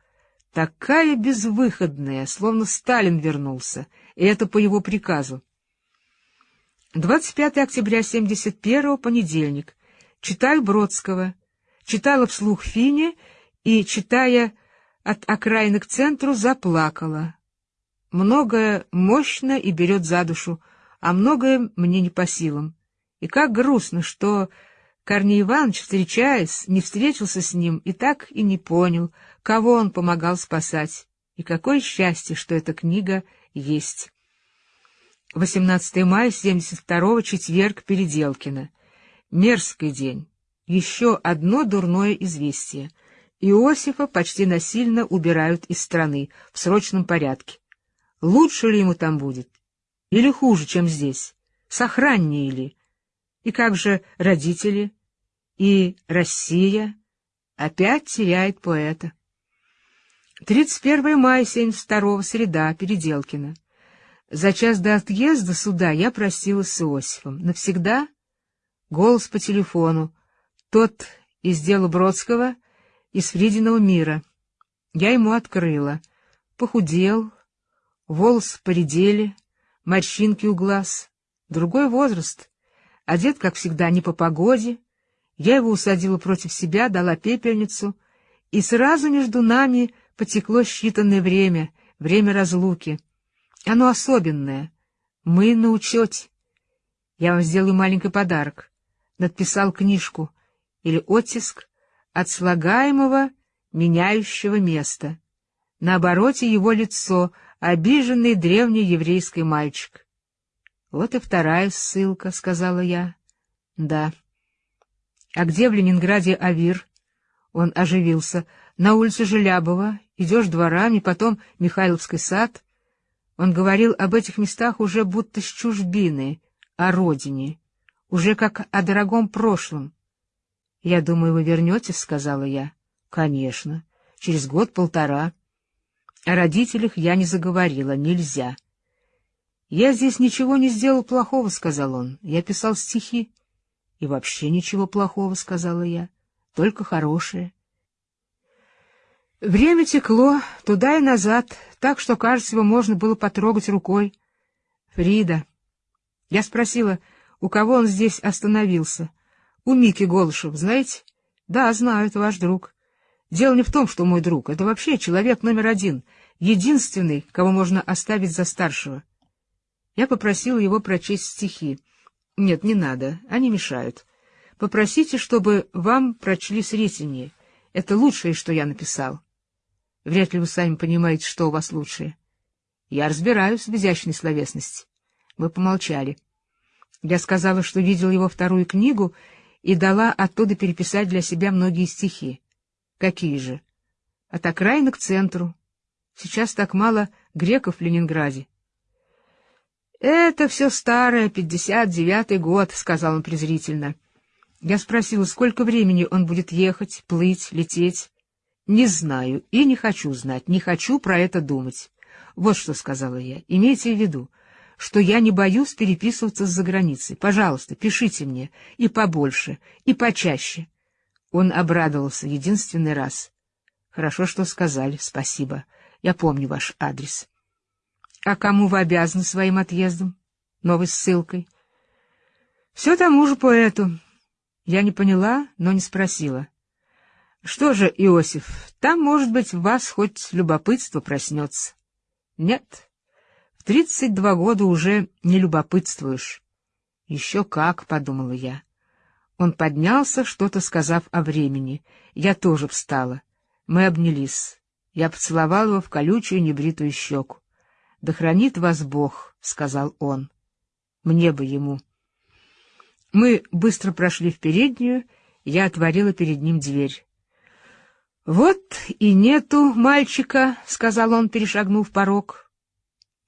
Такая безвыходная, словно Сталин вернулся, и это по его приказу. 25 октября 71 понедельник. Читаю Бродского. Читала вслух Фине и, читая от окраины к центру, заплакала. Многое мощно и берет за душу, а многое мне не по силам. И как грустно, что Корней Иванович, встречаясь, не встретился с ним и так и не понял, кого он помогал спасать. И какое счастье, что эта книга есть. 18 мая 72-го, четверг, Переделкино. Мерзкий день. Еще одно дурное известие. Иосифа почти насильно убирают из страны, в срочном порядке. Лучше ли ему там будет? Или хуже, чем здесь? Сохраннее ли? И как же родители? И Россия опять теряет поэта. 31 мая 72 среда, Переделкино. За час до отъезда сюда я простилась с Иосифом. Навсегда? Голос по телефону. Тот из дела Бродского, из Фридиного мира. Я ему открыла. Похудел, волосы поредели, морщинки у глаз. Другой возраст. Одет, как всегда, не по погоде, я его усадила против себя, дала пепельницу, и сразу между нами потекло считанное время, время разлуки. Оно особенное. Мы на учете. Я вам сделаю маленький подарок. Надписал книжку или оттиск от слагаемого, меняющего места. На обороте его лицо, обиженный древний еврейский мальчик. — Вот и вторая ссылка, — сказала я. — Да. А где в Ленинграде Авир? Он оживился. На улице Желябова, идешь дворами, потом Михайловский сад. Он говорил об этих местах уже будто с чужбины, о родине. уже как о дорогом прошлом. — Я думаю, вы вернетесь, — сказала я. — Конечно, через год-полтора. О родителях я не заговорила, нельзя. — Я здесь ничего не сделал плохого, — сказал он. Я писал стихи. — И вообще ничего плохого, — сказала я, — только хорошее. Время текло туда и назад, так что, кажется, его можно было потрогать рукой. Фрида. Я спросила, у кого он здесь остановился. У Мики Голышев, знаете? Да, знаю, это ваш друг. Дело не в том, что мой друг. Это вообще человек номер один, единственный, кого можно оставить за старшего. Я попросила его прочесть стихи. Нет, не надо, они мешают. Попросите, чтобы вам прочли Сретенье. Это лучшее, что я написал. Вряд ли вы сами понимаете, что у вас лучшее. Я разбираюсь в изящной словесности. Мы помолчали. Я сказала, что видел его вторую книгу и дала оттуда переписать для себя многие стихи. Какие же? От окраины к центру. Сейчас так мало греков в Ленинграде. «Это все старое, пятьдесят девятый год», — сказал он презрительно. Я спросила, сколько времени он будет ехать, плыть, лететь. «Не знаю и не хочу знать, не хочу про это думать. Вот что сказала я. Имейте в виду, что я не боюсь переписываться с заграницей. Пожалуйста, пишите мне и побольше, и почаще». Он обрадовался единственный раз. «Хорошо, что сказали, спасибо. Я помню ваш адрес». «А кому вы обязаны своим отъездом? Новой ссылкой?» «Все тому же поэту». Я не поняла, но не спросила. Что же, Иосиф, там, может быть, в вас хоть любопытство проснется. Нет, в тридцать два года уже не любопытствуешь. Еще как, — подумала я. Он поднялся, что-то сказав о времени. Я тоже встала. Мы обнялись. Я поцеловал его в колючую небритую щеку. — Да хранит вас Бог, — сказал он. Мне бы ему. Мы быстро прошли в переднюю, я отворила перед ним дверь. «Вот и нету мальчика», — сказал он, перешагнув порог.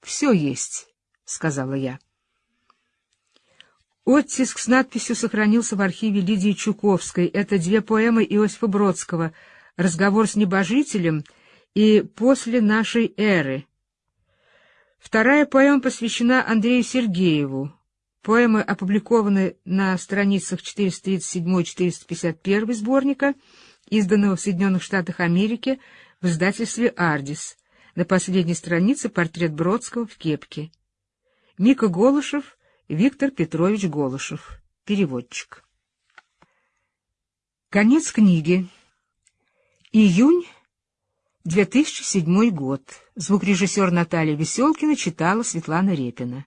«Все есть», — сказала я. Оттиск с надписью сохранился в архиве Лидии Чуковской. Это две поэмы Иосифа Бродского «Разговор с небожителем» и «После нашей эры». Вторая поэма посвящена Андрею Сергееву. Поэмы опубликованы на страницах 437-451 сборника — изданного в Соединенных Штатах Америки в издательстве «Ардис». На последней странице портрет Бродского в кепке. Мика Голышев, Виктор Петрович Голышев, переводчик. Конец книги. Июнь 2007 год. Звукорежиссер Наталья Веселкина читала Светлана Репина.